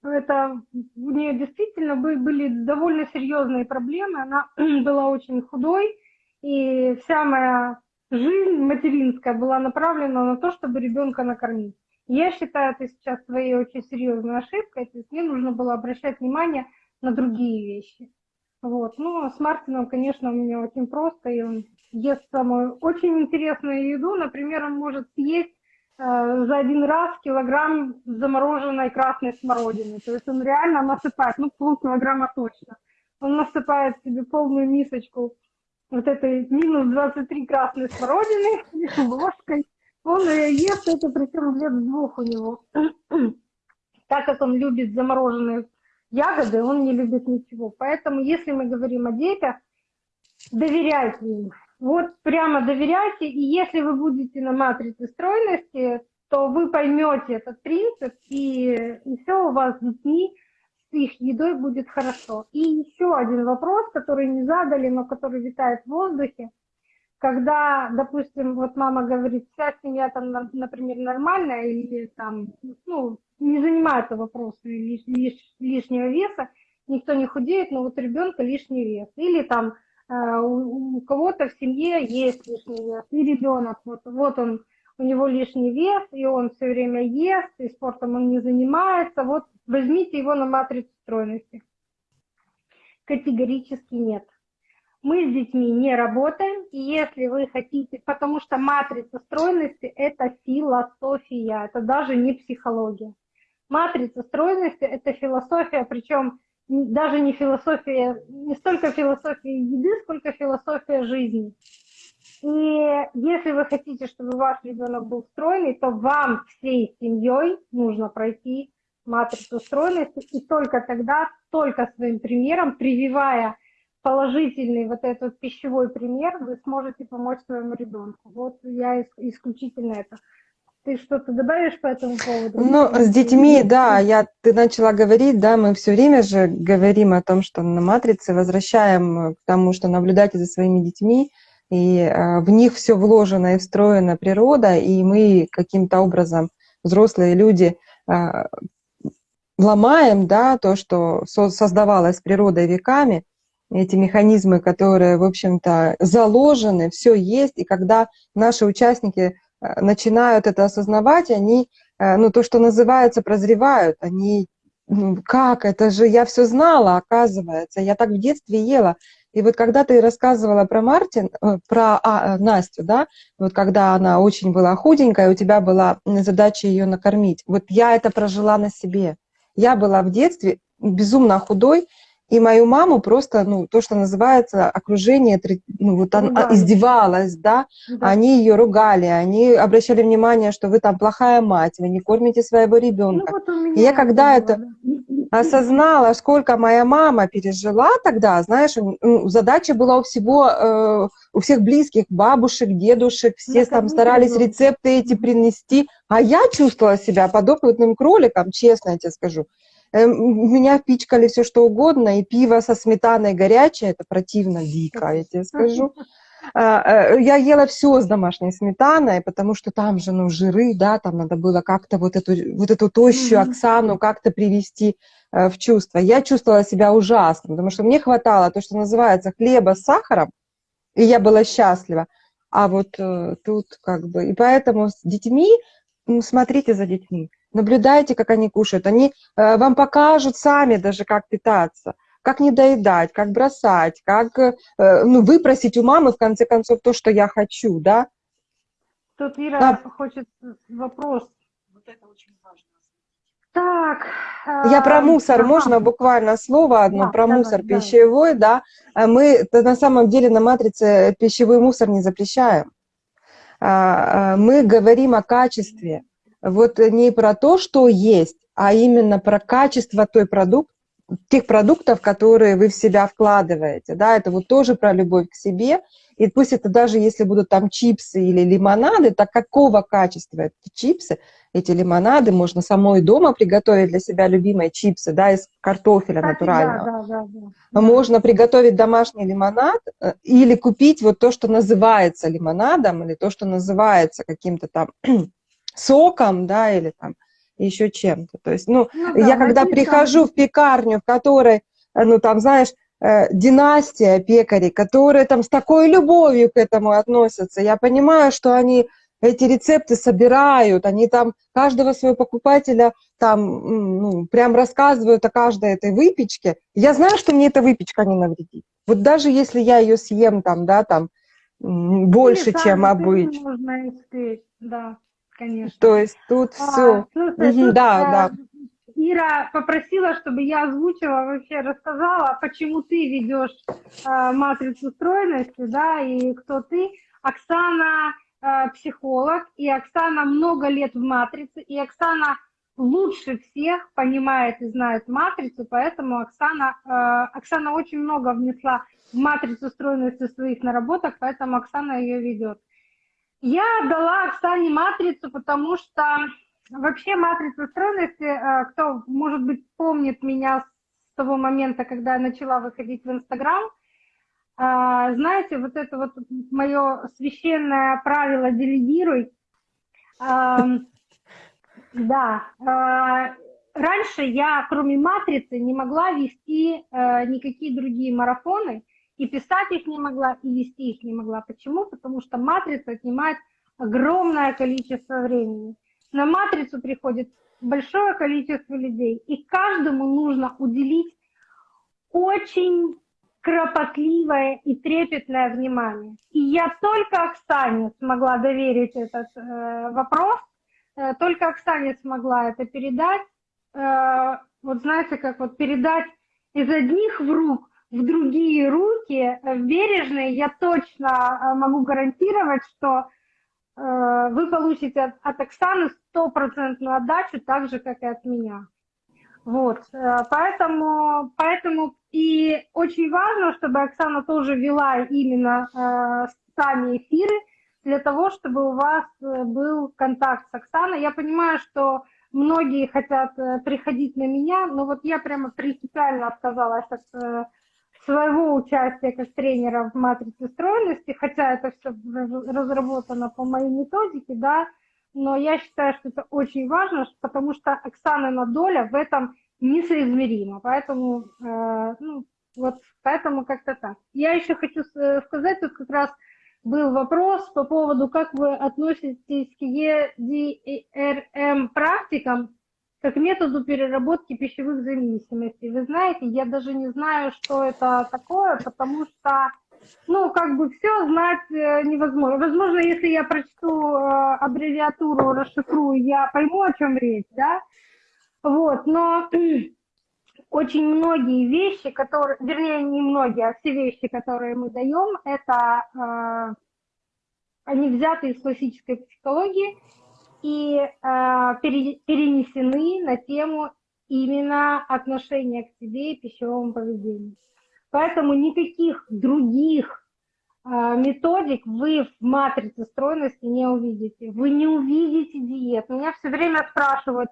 Это у нее действительно были довольно серьезные проблемы. Она была очень худой, и вся моя жизнь материнская была направлена на то, чтобы ребенка накормить. Я считаю это сейчас своей очень серьезной ошибкой, то есть мне нужно было обращать внимание на другие вещи. Вот. Ну, с Мартином, конечно, у меня очень просто, и он ест самую очень интересную еду. Например, он может съесть э, за один раз килограмм замороженной красной смородины. То есть он реально насыпает, ну, полкилограмма точно. Он насыпает себе полную мисочку вот этой минус 23 красной смородины ложкой, он ест это, причем лет двух у него. так как он любит замороженные ягоды, он не любит ничего. Поэтому, если мы говорим о детях, доверяйте им. Вот прямо доверяйте, и если вы будете на матрице стройности, то вы поймете этот принцип, и, и все у вас с детьми, с их едой будет хорошо. И еще один вопрос, который не задали, но который витает в воздухе. Когда, допустим, вот мама говорит, вся семья там, например, нормальная, или там, ну, не занимается вопросом лиш, лиш, лишнего веса, никто не худеет, но вот ребенка лишний вес. Или там у, у кого-то в семье есть лишний вес, и ребенок, вот, вот он, у него лишний вес, и он все время ест, и спортом он не занимается, вот возьмите его на матрицу стройности. Категорически нет. Мы с детьми не работаем, и если вы хотите, потому что матрица стройности – это философия, это даже не психология. Матрица стройности – это философия, причем даже не философия, не столько философия еды, сколько философия жизни. И если вы хотите, чтобы ваш ребенок был стройный, то вам всей семьей нужно пройти матрицу стройности, и только тогда, только своим примером, прививая положительный вот этот пищевой пример, вы сможете помочь своему ребенку. Вот я исключительно это. Ты что-то добавишь по этому поводу? Ну, с детьми, да, я, ты начала говорить, да, мы все время же говорим о том, что на матрице возвращаем к тому, что наблюдайте за своими детьми, и э, в них все вложено и встроена природа, и мы каким-то образом, взрослые люди, э, ломаем, да, то, что со создавалось природой веками, эти механизмы, которые, в общем-то, заложены, все есть, и когда наши участники Э, начинают это осознавать, они, э, ну, то, что называется, прозревают, они, ну, как, это же я все знала, оказывается, я так в детстве ела. И вот когда ты рассказывала про Мартин, э, про а, Настю, да, вот когда она очень была худенькая, у тебя была задача ее накормить, вот я это прожила на себе. Я была в детстве безумно худой, и мою маму просто, ну, то, что называется, окружение, ну, вот она издевалась, да? да, они ее ругали, они обращали внимание, что вы там плохая мать, вы не кормите своего ребенка. Ну, вот и я когда это осознала, сколько моя мама пережила тогда, знаешь, ну, задача была у всего, э, у всех близких, бабушек, дедушек, все ну, там старались рецепты эти принести, а я чувствовала себя подопытным кроликом, честно я тебе скажу. Эм, меня пичкали все что угодно, и пиво со сметаной горячее, это противно, дико, я тебе скажу. А, э, я ела все с домашней сметаной, потому что там же, ну, жиры, да, там надо было как-то вот эту, вот эту тощую Оксану как-то привести э, в чувство. Я чувствовала себя ужасно, потому что мне хватало то, что называется хлеба с сахаром, и я была счастлива. А вот э, тут как бы... И поэтому с детьми, ну, смотрите за детьми наблюдайте, как они кушают. Они э, вам покажут сами даже, как питаться, как не доедать, как бросать, как э, ну, выпросить у мамы, в конце концов, то, что я хочу, да? Тут Ира да. хочет вопрос. Вот это очень важно. Так. Я про мусор, ага. можно буквально слово одно да, про давай, мусор давай. пищевой, да? А мы на самом деле на матрице пищевой мусор не запрещаем. А, а, мы говорим о качестве вот не про то, что есть, а именно про качество той продукт, тех продуктов, которые вы в себя вкладываете. Да, это вот тоже про любовь к себе. И пусть это даже если будут там чипсы или лимонады, так какого качества эти чипсы, эти лимонады, можно самой дома приготовить для себя любимые чипсы, да, из картофеля Кстати, натурального. Да, да, да, да. Можно приготовить домашний лимонад э, или купить вот то, что называется лимонадом, или то, что называется каким-то там соком, да, или там еще чем-то. То есть, ну, ну да, я когда прихожу в пекарню, в которой, э, ну, там, знаешь, э, династия пекарей, которые там с такой любовью к этому относятся, я понимаю, что они эти рецепты собирают, они там каждого своего покупателя там, ну, прям рассказывают о каждой этой выпечке. Я знаю, что мне эта выпечка не навредит. Вот даже если я ее съем там, да, там, больше, Или чем обычно. Можно испечь, да конечно. То есть тут а, все. Слушай, угу, тут, да, а, да. Ира попросила, чтобы я озвучила, вообще рассказала, почему ты ведешь а, матрицу стройности, да, и кто ты. Оксана а, психолог, и Оксана много лет в матрице, и Оксана лучше всех понимает и знает матрицу, поэтому Оксана, э, Оксана очень много внесла в матрицу стройности своих наработок, поэтому Оксана ее ведет. Я дала Оксане матрицу, потому что вообще матрица стройности, э, кто, может быть, помнит меня с того момента, когда я начала выходить в Инстаграм, э, знаете, вот это вот мое священное правило «делегируй», да, э, раньше я, кроме матрицы, не могла вести никакие другие марафоны, и писать их не могла, и вести их не могла. Почему? Потому что матрица отнимает огромное количество времени. На матрицу приходит большое количество людей, и каждому нужно уделить очень кропотливое и трепетное внимание. И я только Оксане смогла доверить этот э, вопрос, э, только Оксане смогла это передать. Э, вот знаете, как вот передать из одних в рук в другие руки, э, бережные, я точно э, могу гарантировать, что э, вы получите от, Оксаны стопроцентную отдачу, так же, как и от меня. Вот, поэтому, поэтому и очень важно, чтобы Оксана тоже вела именно э, сами эфиры, для того, чтобы у вас был контакт с Оксаной. Я понимаю, что многие хотят приходить на меня, но вот я прямо принципиально отказалась от своего участия как тренера в матрице стройности, хотя это все разработано по моей методике, да, но я считаю, что это очень важно, потому что Оксана доля в этом несоизмерима, поэтому, э, ну, вот поэтому как-то так. Я еще хочу сказать, тут как раз был вопрос по поводу, как вы относитесь к EDRM практикам, как методу переработки пищевых зависимостей. Вы знаете, я даже не знаю, что это такое, потому что, ну, как бы все знать э, невозможно. Возможно, если я прочту э, аббревиатуру, расшифрую, я пойму, о чем речь, да? Вот, но очень многие вещи, которые, вернее, не многие, а все вещи, которые мы даем, это э, они взяты из классической психологии, и э, перенесены на тему именно отношения к себе и пищевому поведению. Поэтому никаких других э, методик вы в матрице стройности не увидите. Вы не увидите диет. Меня все время спрашивают,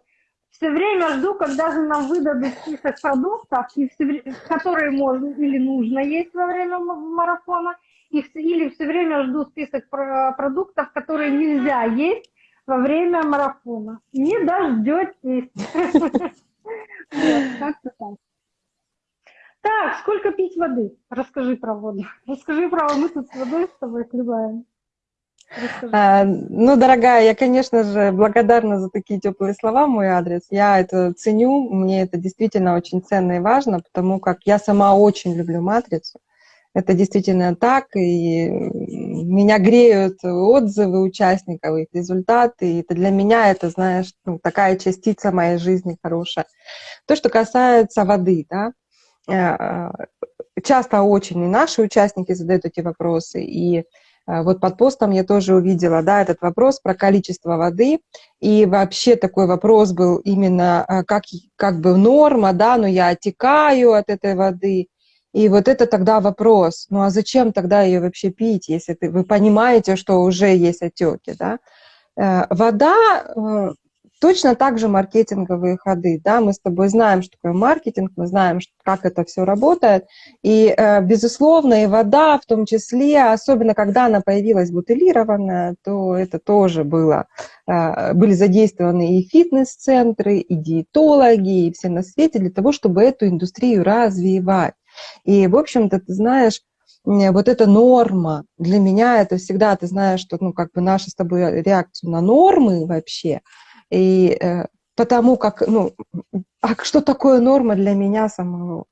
все время жду, когда же нам выдадут список продуктов, и все, которые можно или нужно есть во время марафона, и, или все время жду список продуктов, которые нельзя есть, во время марафона. Не дождетесь. Так, сколько пить воды? Расскажи про воду. Расскажи про мы тут с водой с тобой хлебаем. А, ну, дорогая, я, конечно же, благодарна за такие теплые слова, мой адрес. Я это ценю, мне это действительно очень ценно и важно, потому как я сама очень люблю матрицу. Это действительно так, и меня греют отзывы участников, их результаты, и это для меня это, знаешь, ну, такая частица моей жизни хорошая. То, что касается воды, да, э, часто очень и наши участники задают эти вопросы, и э, вот под постом я тоже увидела, да, этот вопрос про количество воды, и вообще такой вопрос был именно э, как, как бы норма, да, но я отекаю от этой воды, и вот это тогда вопрос, ну а зачем тогда ее вообще пить, если ты, вы понимаете, что уже есть отеки, да? Э, вода э, точно так же маркетинговые ходы, да, мы с тобой знаем, что такое маркетинг, мы знаем, как это все работает, и, э, безусловно, и вода в том числе, особенно когда она появилась бутылированная, то это тоже было, были задействованы и фитнес-центры, и диетологи, и все на свете для того, чтобы эту индустрию развивать. И, в общем-то, ты знаешь, вот эта норма, для меня это всегда, ты знаешь, что, ну, как бы наша с тобой реакцию на нормы вообще, и э, потому как, ну, а что такое норма для меня самого?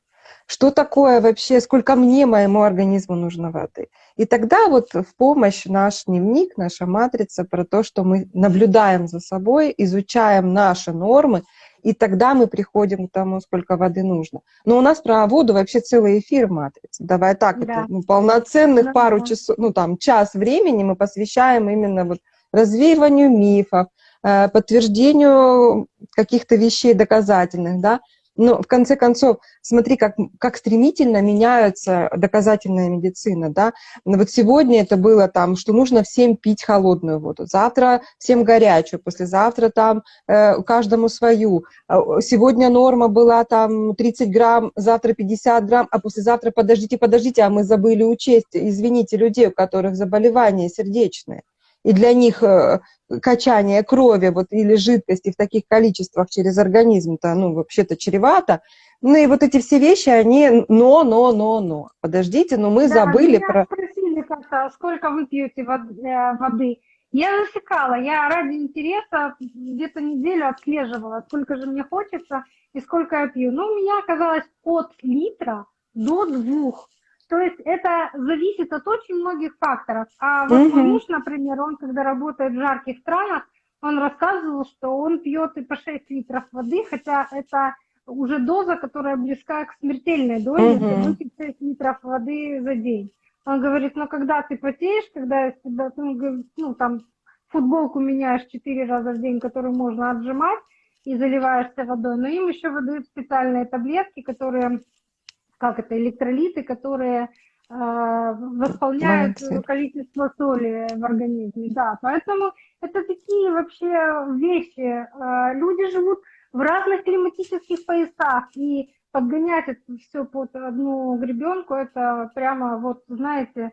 Что такое вообще, сколько мне, моему организму нужно воды? И тогда вот в помощь наш дневник, наша матрица про то, что мы наблюдаем за собой, изучаем наши нормы, и тогда мы приходим к тому, сколько воды нужно. Но у нас про воду вообще целый эфир в матрице. Давай так, да. это ну, полноценных да, пару часов, ну там час времени мы посвящаем именно вот развеиванию мифов, э, подтверждению каких-то вещей доказательных, да. Но в конце концов, смотри, как, как стремительно меняется доказательная медицина, да. Вот сегодня это было там, что нужно всем пить холодную воду, завтра всем горячую, послезавтра там э, каждому свою. А, сегодня норма была там 30 грамм, завтра 50 грамм, а послезавтра подождите, подождите, а мы забыли учесть, извините, людей, у которых заболевания сердечные и для них э, качание крови вот, или жидкости в таких количествах через организм-то, ну, вообще-то чревато. Ну и вот эти все вещи, они но, но, но, но. Подождите, но мы Да, забыли меня про... спросили как-то, сколько вы пьете э, воды. Я засекала, я ради интереса где-то неделю отслеживала, сколько же мне хочется и сколько я пью. Ну, у меня оказалось от литра до двух. То есть это зависит от очень многих факторов. А вот мой Мгм. муж, например, он, когда работает в жарких странах, он рассказывал, что он пьет и по 6 литров воды, хотя это уже доза, которая близка к смертельной дозе, выпить 6 литров воды за день. Он говорит, ну когда ты потеешь, когда тебя, ну, ну, там футболку меняешь 4 раза в день, которую можно отжимать, и заливаешься водой, но им еще выдают специальные таблетки, которые как это, электролиты, которые э, восполняют Молодцы. количество соли в организме. Да, поэтому это такие вообще вещи. Э, люди живут в разных климатических поясах, и подгонять это все под одну гребенку, это прямо вот, знаете,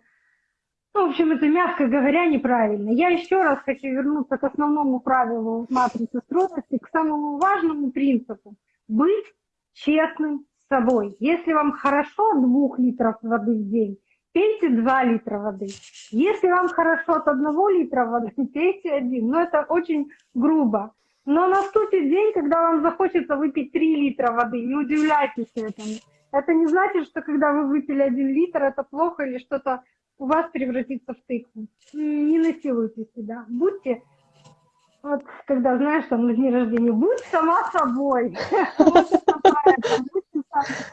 ну, в общем, это, мягко говоря, неправильно. Я еще раз хочу вернуться к основному правилу матрицы стройности, к самому важному принципу. Быть честным собой. Если вам хорошо от двух литров воды в день, пейте 2 литра воды. Если вам хорошо от одного литра воды, пейте один. Но это очень грубо. Но наступит день, когда вам захочется выпить 3 литра воды. Не удивляйтесь этому. Это не значит, что когда вы выпили один литр, это плохо или что-то у вас превратится в тыкву. Не насилуйте себя. Будьте, вот когда, знаешь, там на дне рождения, будь сама собой.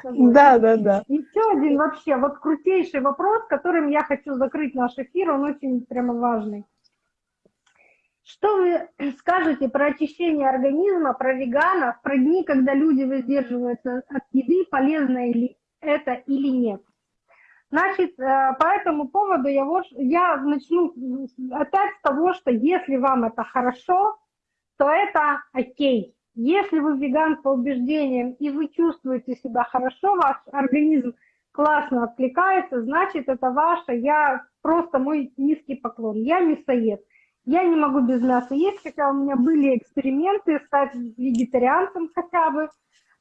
Да, да, да. Еще один вообще, вот крутейший вопрос, которым я хочу закрыть наш эфир, он очень прямо важный. Что вы скажете про очищение организма, про веганов, про дни, когда люди воздерживаются от еды, полезно ли это или нет? Значит, э, по этому поводу я, я начну опять с того, что если вам это хорошо, то это окей. Если вы веган по убеждениям и вы чувствуете себя хорошо, ваш организм классно откликается, значит это ваше. Я просто мой низкий поклон. Я мясоед. Я не могу без мяса есть, хотя у меня были эксперименты стать вегетарианцем хотя бы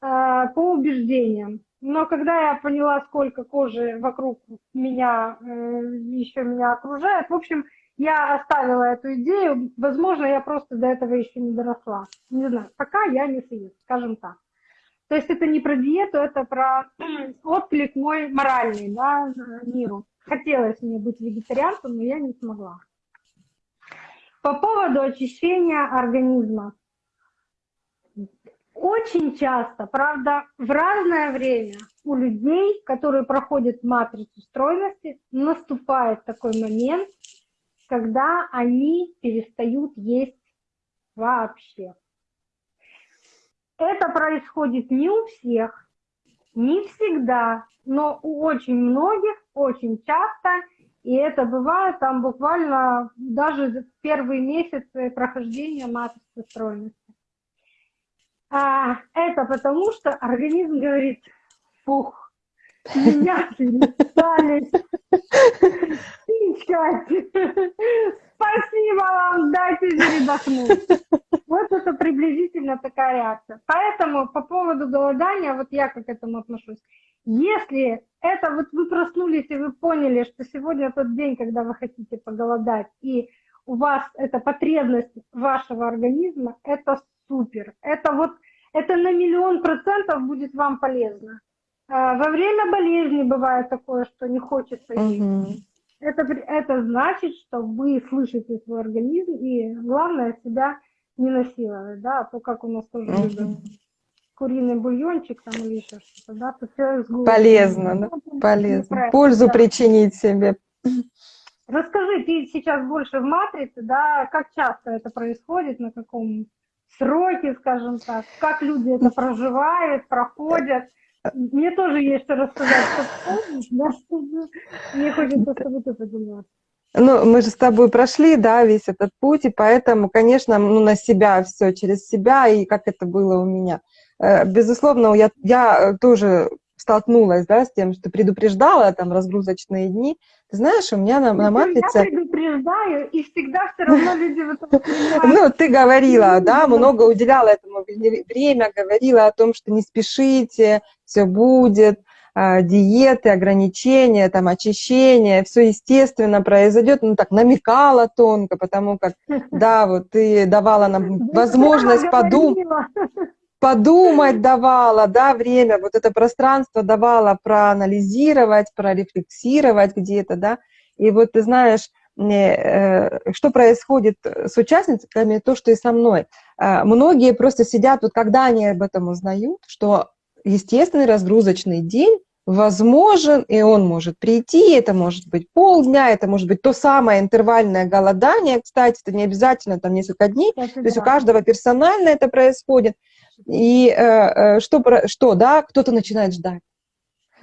э, по убеждениям. Но когда я поняла, сколько кожи вокруг меня, э, еще меня окружает, в общем, я оставила эту идею. Возможно, я просто до этого еще не доросла. Не знаю, пока я не съест, скажем так. То есть это не про диету, это про отклик мой моральный да, миру. Хотелось мне быть вегетарианцем, но я не смогла. По поводу очищения организма. Очень часто, правда, в разное время у людей, которые проходят матрицу стройности, наступает такой момент, когда они перестают есть вообще. Это происходит не у всех, не всегда, но у очень многих, очень часто, и это бывает там буквально даже в первые месяцы прохождения матрицы стройности. А, это потому, что организм говорит, фух, меня перестали пичкать. Спасибо вам, дайте передохнуть. Вот это приблизительно такая реакция. Поэтому по поводу голодания, вот я как к этому отношусь. Если это вот вы проснулись и вы поняли, что сегодня тот день, когда вы хотите поголодать, и у вас эта потребность вашего организма, это супер. Это вот, это на миллион процентов будет вам полезно. А, Во время болезни бывает такое, что не хочется есть. Мгм. Это, это значит, что вы слышите свой организм, и главное себя не насиловать, да, а то как у нас тоже любят куриный бульончик там или еще что-то, да, то все из. Полезно, да? Ну, Полезно. Пользу да. причинить себе. Расскажи, ты сейчас больше в матрице, да, как часто это происходит, на каком сроки, скажем так, как люди это проживают, проходят. Мне тоже есть что рассказать, что помнишь, да? Мне хочется с тобой поделиться. Ну, мы же с тобой прошли, да, весь этот путь, и поэтому, конечно, ну, на себя все, через себя, и как это было у меня. Э, безусловно, я, я тоже столкнулась, да, с тем, что предупреждала там разгрузочные дни. Ты знаешь, у меня на, на матрице... Я предупреждаю, и всегда все равно люди в этом Ну, ты говорила, да, много уделяла этому время, говорила о том, что не спешите, все будет, а, диеты, ограничения, там, очищение, все естественно произойдет, ну так, намекала тонко, потому как, да, вот ты давала нам возможность подумать, подумать давала, да, время, вот это пространство давала проанализировать, прорефлексировать где-то, да, и вот ты знаешь, э, что происходит с участницами, то, что и со мной. А, многие просто сидят, вот когда они об этом узнают, что естественный разгрузочный день возможен, и он может прийти, это может быть полдня, это может быть то самое интервальное голодание, кстати, это не обязательно там несколько дней, это то да. есть у каждого персонально это происходит, и э, э, что, что, да, кто-то начинает ждать.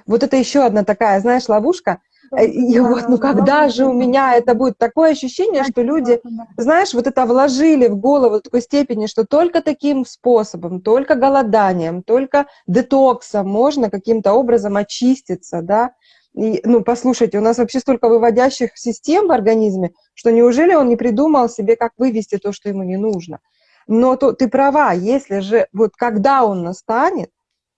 Вот это еще одна такая, знаешь, ловушка, Э, и вот, ну когда же у меня это будет? Такое ощущение, что люди, знаешь, вот это вложили в голову в такой степени, что только таким способом, только голоданием, только детоксом можно каким-то образом очиститься, да. И, ну, послушайте, у нас вообще столько выводящих систем в организме, что неужели он не придумал себе, как вывести то, что ему не нужно? Но то, ты права, если же, вот когда он настанет,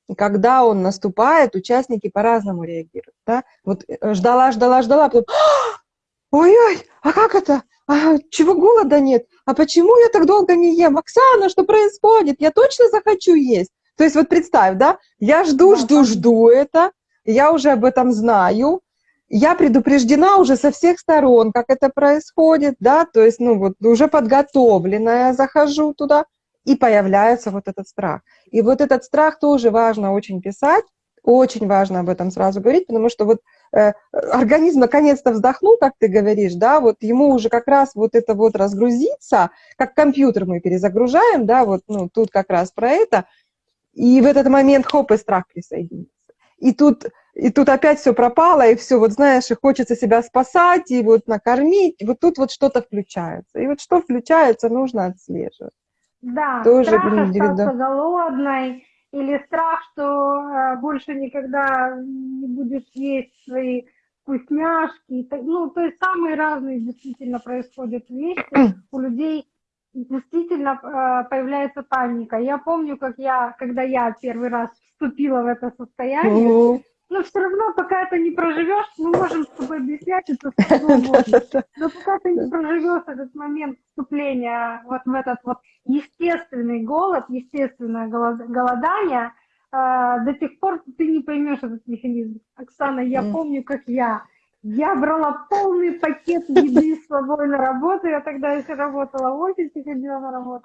и когда он наступает, участники по-разному реагируют. Да? Вот э, ждала, ждала, ждала, потом, «А, ой-ой, а как это? А чего голода нет? А почему я так долго не ем? Оксана, что происходит? Я точно захочу есть. То есть вот представь, да, я жду, жду, жду это, я уже об этом знаю, я предупреждена уже со всех сторон, как это происходит, да, то есть, ну вот, уже подготовленная захожу туда, и появляется вот этот страх. И вот этот страх тоже важно очень писать, очень важно об этом сразу говорить, потому что вот э, организм наконец-то вздохнул, как ты говоришь, да, вот ему уже как раз вот это вот разгрузиться, как компьютер мы перезагружаем, да, вот, ну, тут как раз про это, и в этот момент, хоп, и страх присоединится. И тут, и тут опять все пропало, и все, вот знаешь, и хочется себя спасать, и вот накормить, вот тут вот что-то включается. И вот что включается, нужно отслеживать. Да, Тоже, страх остаться голодной, или страх, что э, больше никогда не будешь есть свои вкусняшки. Ну, то есть самые разные действительно происходят вещи. У людей действительно э, появляется паника. Я помню, как я, когда я первый раз вступила в это состояние, но все равно, пока это не проживешь, мы можем с тобой объяснять это но пока ты не проживешь этот момент вступления вот в этот вот естественный голод, естественное голодание, э, до тех пор ты не поймешь этот механизм. Оксана, я помню, как я. Я брала полный пакет еды с собой на работу, я тогда еще работала в офисе, ходила на работу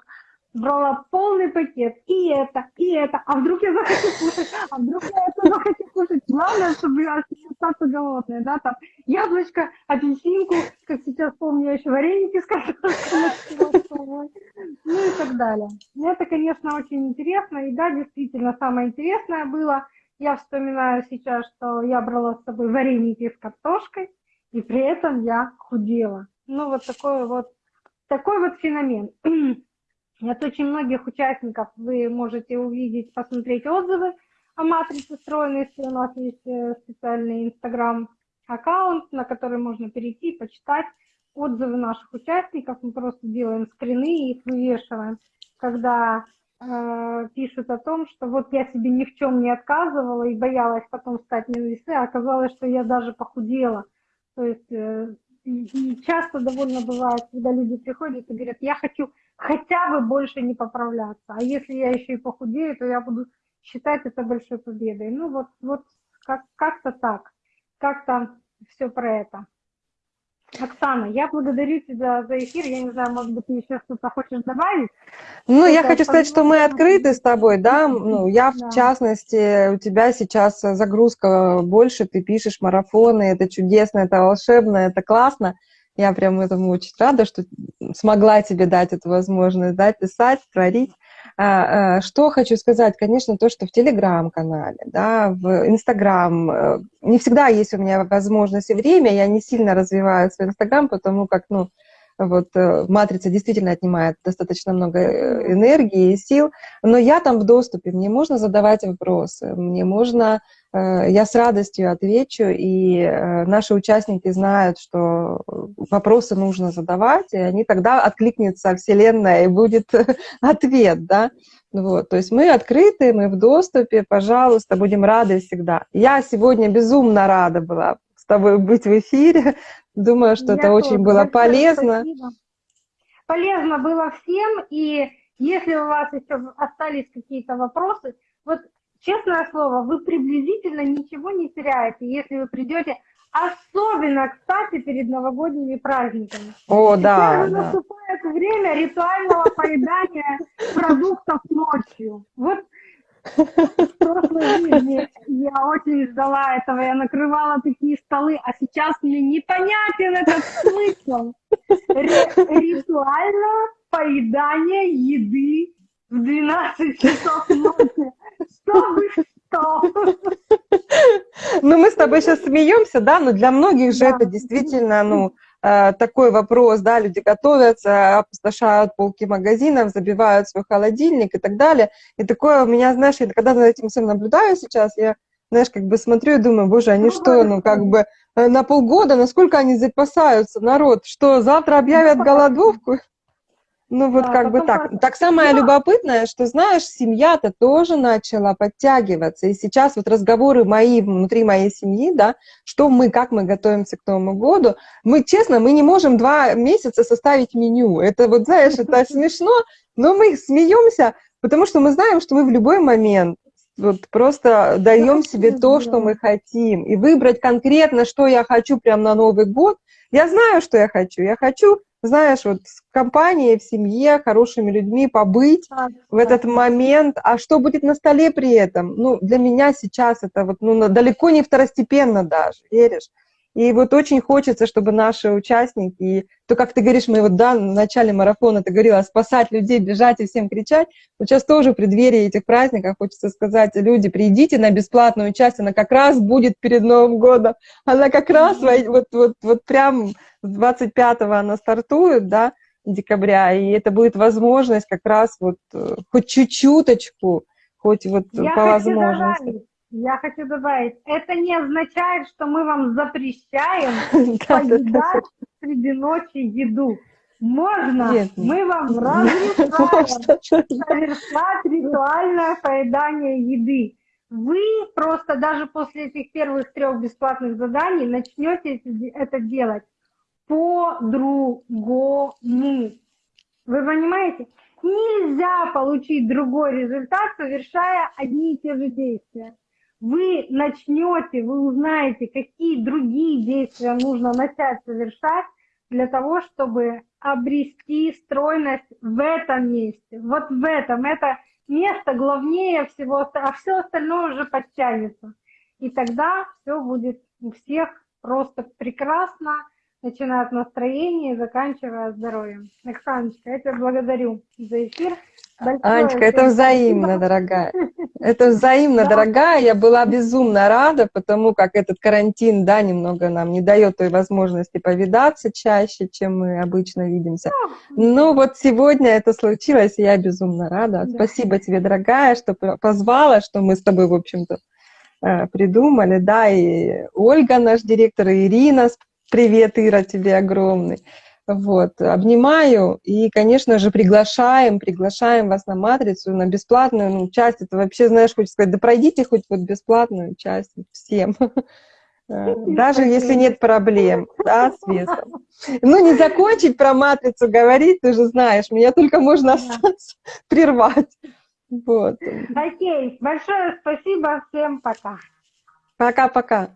брала полный пакет, и это, и это, а вдруг я захочу кушать, а вдруг я это захочу кушать. Главное, чтобы я остаться голодная, да, там, яблочко, апельсинку, как сейчас помню, я еще вареники с картошкой, ну и так далее. Это, конечно, очень интересно, и да, действительно, самое интересное было, я вспоминаю сейчас, что я брала с собой вареники с картошкой, и при этом я худела. Ну, вот такой вот, такой вот феномен. От очень многих участников вы можете увидеть, посмотреть отзывы о матрице стройности. У нас есть э, специальный инстаграм-аккаунт, на который можно перейти, почитать отзывы наших участников. Мы просто делаем скрины и их вывешиваем, когда э, пишут о том, что вот я себе ни в чем не отказывала и боялась потом встать на а оказалось, что я даже похудела. То есть э, часто довольно бывает, когда люди приходят и говорят, я хочу хотя бы больше не поправляться. А если я еще и похудею, то я буду считать это большой победой. Ну вот, вот как- как-то так, как-то все про это. Оксана, я благодарю тебя за эфир. Я не знаю, может быть, ты еще что-то хочешь добавить? Ну, я хочу сказать, что мы открыты с тобой, да. Ну, я, в да. частности, у тебя сейчас загрузка больше, ты пишешь марафоны, это чудесно, это волшебно, это классно. Я прям этому очень рада, что смогла тебе дать эту возможность, да, писать, творить. А, а, что хочу сказать, конечно, то, что в Телеграм-канале, да, в Инстаграм, э, не всегда есть у меня возможность и время, я не сильно развиваю свой Инстаграм, потому как, ну, вот э, матрица действительно отнимает достаточно много э, энергии и сил, но я там в доступе, мне можно задавать вопросы, мне можно, э, я с радостью отвечу, и наши участники знают, что вопросы нужно задавать, и они тогда откликнется Вселенная, и будет ответ, да. Вот, то есть мы открыты, мы в доступе, пожалуйста, будем рады всегда. Я сегодня безумно рада была тобой быть в эфире, Думаю, что Я это тоже. очень было полезно. Спасибо. Полезно было всем, и если у вас еще остались какие-то вопросы, вот честное слово, вы приблизительно ничего не теряете, если вы придете, особенно, кстати, перед новогодними праздниками. О, Теперь да. Теперь наступает время ритуального поедания продуктов ночью. Вот прошлой жизни я очень ждала этого, я накрывала такие столы, а сейчас мне непонятен этот смысл. Ритуально поедание еды в 12 часов ночи. Чтобы что? Ну, мы с тобой сейчас смеемся, да, но для многих же да. это действительно, ну, такой вопрос, да, люди готовятся, опустошают полки магазинов, забивают свой холодильник и так далее. И такое у меня, знаешь, я когда за этим всем наблюдаю сейчас, я, знаешь, как бы смотрю и думаю, боже, они что, ну, как бы э, на полгода, насколько они запасаются, народ, что завтра объявят голодовку? Ну вот да, как бы так. Так самое да. любопытное, что, знаешь, семья-то тоже начала подтягиваться. И сейчас вот разговоры мои внутри моей семьи, да, что мы, как мы готовимся к Новому году. Мы, честно, мы не можем два месяца составить меню. Это вот, знаешь, это смешно, но мы смеемся, потому что мы знаем, что мы в любой момент вот просто даем себе то, что мы хотим. И выбрать конкретно, что я хочу прямо на Новый год. Я знаю, что я хочу. Я хочу знаешь, вот компании, в семье, хорошими людьми побыть а, в этот момент. А что будет на столе при этом? Ну, для меня сейчас это вот, ну, далеко не второстепенно даже, веришь? И вот очень хочется, чтобы наши участники, то, как ты говоришь, мы вот да, в начале марафона ты говорила, спасать людей, бежать и всем кричать. Вот сейчас тоже в преддверии этих праздников хочется сказать, люди, придите на бесплатную часть, она как раз будет перед Новым годом. Она как раз вот, вот, вот прям 25-го она стартует, да, декабря, и это будет возможность как раз вот э, хоть чуть-чуточку, хоть вот Я по возможности. Добавить, я хочу добавить, это не означает, что мы вам запрещаем поедать среди ночи еду. Можно, Нет. мы вам разрешаем совершать ритуальное поедание еды. Вы просто даже после этих первых трех бесплатных заданий начнете это делать по-другому. Вы понимаете? Нельзя получить другой результат, совершая одни и те же действия. Вы начнете, вы узнаете, какие другие действия нужно начать совершать для того, чтобы обрести стройность в этом месте. Вот в этом. Это место главнее всего, а все остальное уже подтянется. И тогда все будет у всех просто прекрасно, начиная от настроения и заканчивая здоровьем. Оксаночка, я тебя благодарю за эфир. Большое Анечка, это взаимно, спасибо. дорогая. Это взаимно, дорогая. Я была безумно рада, потому как этот карантин, да, немного нам не дает той возможности повидаться чаще, чем мы обычно видимся. Но вот сегодня это случилось, и я безумно рада. Да. Спасибо тебе, дорогая, что позвала, что мы с тобой, в общем-то, э, придумали, да, и Ольга, наш директор, и Ирина, Привет, Ира, тебе огромный. Вот, обнимаю и, конечно же, приглашаем, приглашаем вас на матрицу, на бесплатную ну, часть. Это вообще, знаешь, хочется сказать, да пройдите хоть вот бесплатную часть всем. Э, даже если нет проблем, да, с весом. Ну, не закончить про матрицу говорить, ты же знаешь, меня только можно остаться, прервать. Вот. Окей, большое спасибо, всем пока. Пока-пока.